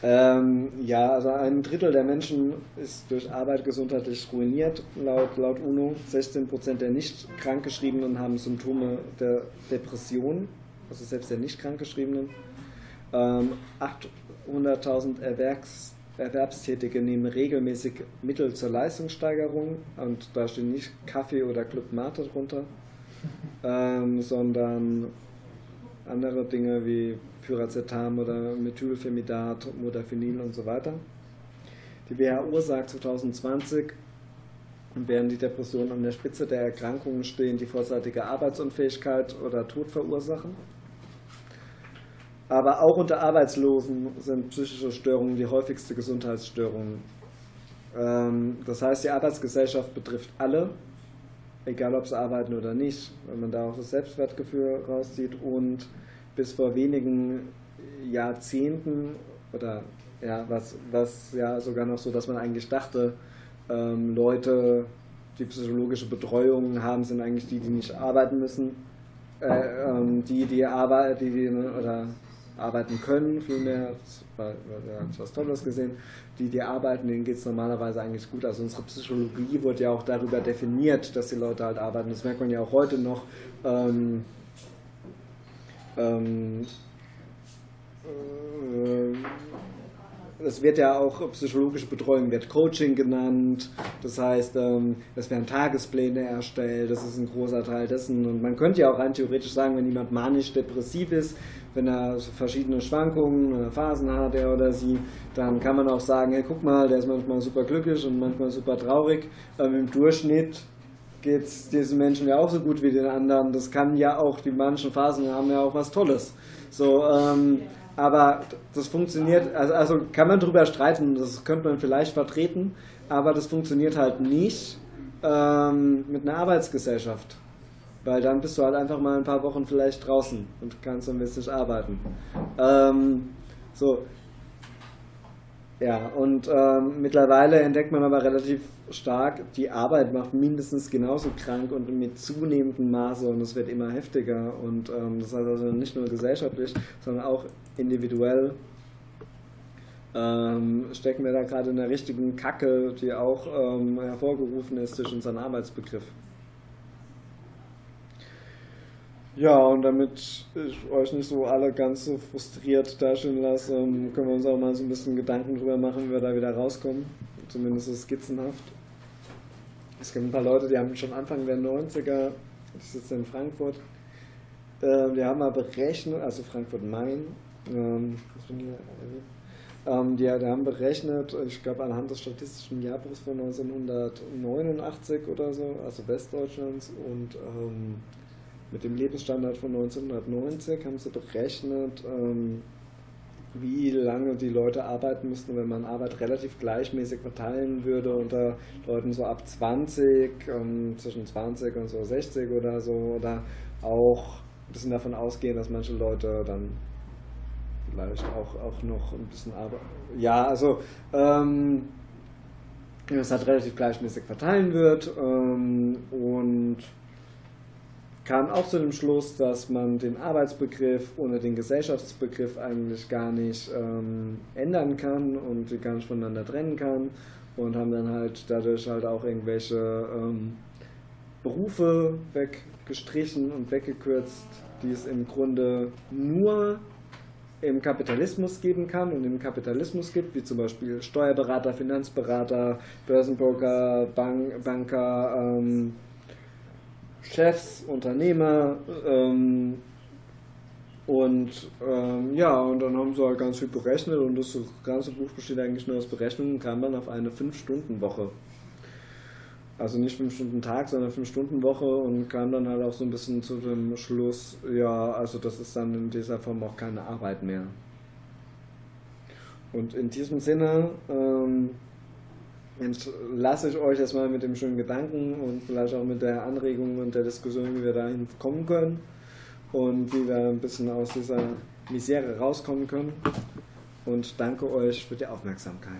S7: Ähm, ja, also ein Drittel der Menschen ist durch Arbeit gesundheitlich ruiniert, laut, laut UNO. 16 Prozent der nicht krankgeschriebenen haben Symptome der Depression, also selbst der nicht krankgeschriebenen. Ähm, 800.000 Erwerbs, Erwerbstätige nehmen regelmäßig Mittel zur Leistungssteigerung und da stehen nicht Kaffee oder Club Mate drunter ähm, sondern andere Dinge wie Pyracetam oder Methylphenidat, Modafinil und so weiter. Die WHO sagt 2020, während die Depressionen an der Spitze der Erkrankungen stehen, die vorzeitige Arbeitsunfähigkeit oder Tod verursachen. Aber auch unter Arbeitslosen sind psychische Störungen die häufigste Gesundheitsstörung. Ähm, das heißt, die Arbeitsgesellschaft betrifft alle egal ob sie arbeiten oder nicht, wenn man da auch das Selbstwertgefühl rauszieht und bis vor wenigen Jahrzehnten oder ja, was, was ja sogar noch so, dass man eigentlich dachte, ähm, Leute, die psychologische Betreuung haben, sind eigentlich die, die nicht arbeiten müssen, äh, ähm, die, die arbeiten, die, die, oder arbeiten können, vielmehr, wir haben was Tolles gesehen, die, die arbeiten, denen geht es normalerweise eigentlich gut. Also unsere Psychologie wird ja auch darüber definiert, dass die Leute halt arbeiten. Das merkt man ja auch heute noch. Ähm, ähm, äh, es wird ja auch psychologische Betreuung, wird Coaching genannt. Das heißt, ähm, es werden Tagespläne erstellt. Das ist ein großer Teil dessen. Und man könnte ja auch rein theoretisch sagen, wenn jemand manisch-depressiv ist, wenn er verschiedene Schwankungen, Phasen hat, er oder sie, dann kann man auch sagen, hey, guck mal, der ist manchmal super glücklich und manchmal super traurig. Ähm, Im Durchschnitt geht es diesen Menschen ja auch so gut wie den anderen. Das kann ja auch, die manchen Phasen haben ja auch was Tolles. So, ähm, aber das funktioniert, also, also kann man darüber streiten, das könnte man vielleicht vertreten, aber das funktioniert halt nicht ähm, mit einer Arbeitsgesellschaft. Weil dann bist du halt einfach mal ein paar Wochen vielleicht draußen und kannst ein bisschen arbeiten. Ähm, so. Ja, und ähm, mittlerweile entdeckt man aber relativ stark, die Arbeit macht mindestens genauso krank und mit zunehmendem Maße und es wird immer heftiger. Und ähm, das heißt also nicht nur gesellschaftlich, sondern auch individuell ähm, stecken wir da gerade in der richtigen Kacke, die auch ähm, hervorgerufen ist durch unseren Arbeitsbegriff. Ja, und damit ich euch nicht so alle ganz so frustriert dastehen lasse, ähm, können wir uns auch mal so ein bisschen Gedanken drüber machen, wie wir da wieder rauskommen. Zumindest so skizzenhaft. Es gibt ein paar Leute, die haben schon Anfang der 90er, ich sitze in Frankfurt, äh, die haben mal berechnet, also Frankfurt-Main, ähm, ähm, die, die, haben berechnet, ich glaube anhand des statistischen Jahrbuchs von 1989 oder so, also Westdeutschlands und ähm, mit dem Lebensstandard von 1990 haben sie berechnet, ähm, wie lange die Leute arbeiten müssten, wenn man Arbeit relativ gleichmäßig verteilen würde unter Leuten so ab 20, ähm, zwischen 20 und so 60 oder so, oder auch ein bisschen davon ausgehen, dass manche Leute dann vielleicht auch, auch noch ein bisschen arbeiten. Ja, also ähm, es halt relativ gleichmäßig verteilen wird ähm, und kam auch zu dem Schluss, dass man den Arbeitsbegriff ohne den Gesellschaftsbegriff eigentlich gar nicht ähm, ändern kann und die gar nicht voneinander trennen kann und haben dann halt dadurch halt auch irgendwelche ähm, Berufe weggestrichen und weggekürzt, die es im Grunde nur im Kapitalismus geben kann und im Kapitalismus gibt, wie zum Beispiel Steuerberater, Finanzberater, Börsenbroker, Bank, Banker, ähm, Chefs, Unternehmer ähm, und ähm, ja, und dann haben sie halt ganz viel berechnet und das ganze Buch besteht eigentlich nur aus Berechnungen kam dann auf eine 5-Stunden-Woche. Also nicht 5 Stunden Tag, sondern 5 Stunden Woche und kam dann halt auch so ein bisschen zu dem Schluss, ja, also das ist dann in dieser Form auch keine Arbeit mehr. Und in diesem Sinne ähm, lasse ich euch erstmal mit dem schönen Gedanken und vielleicht auch mit der Anregung und der Diskussion, wie wir dahin kommen können und wie wir ein bisschen aus dieser Misere rauskommen können. Und danke euch für die Aufmerksamkeit.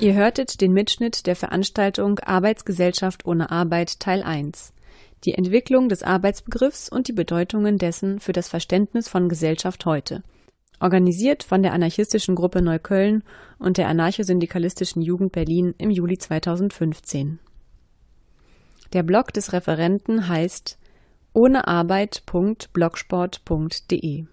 S3: Ihr hörtet den Mitschnitt der Veranstaltung Arbeitsgesellschaft ohne Arbeit Teil 1. Die Entwicklung des Arbeitsbegriffs und die Bedeutungen dessen für das Verständnis von Gesellschaft heute. Organisiert von der anarchistischen Gruppe Neukölln und der anarchosyndikalistischen Jugend Berlin im Juli 2015. Der Blog des Referenten heißt ohnearbeit.blogsport.de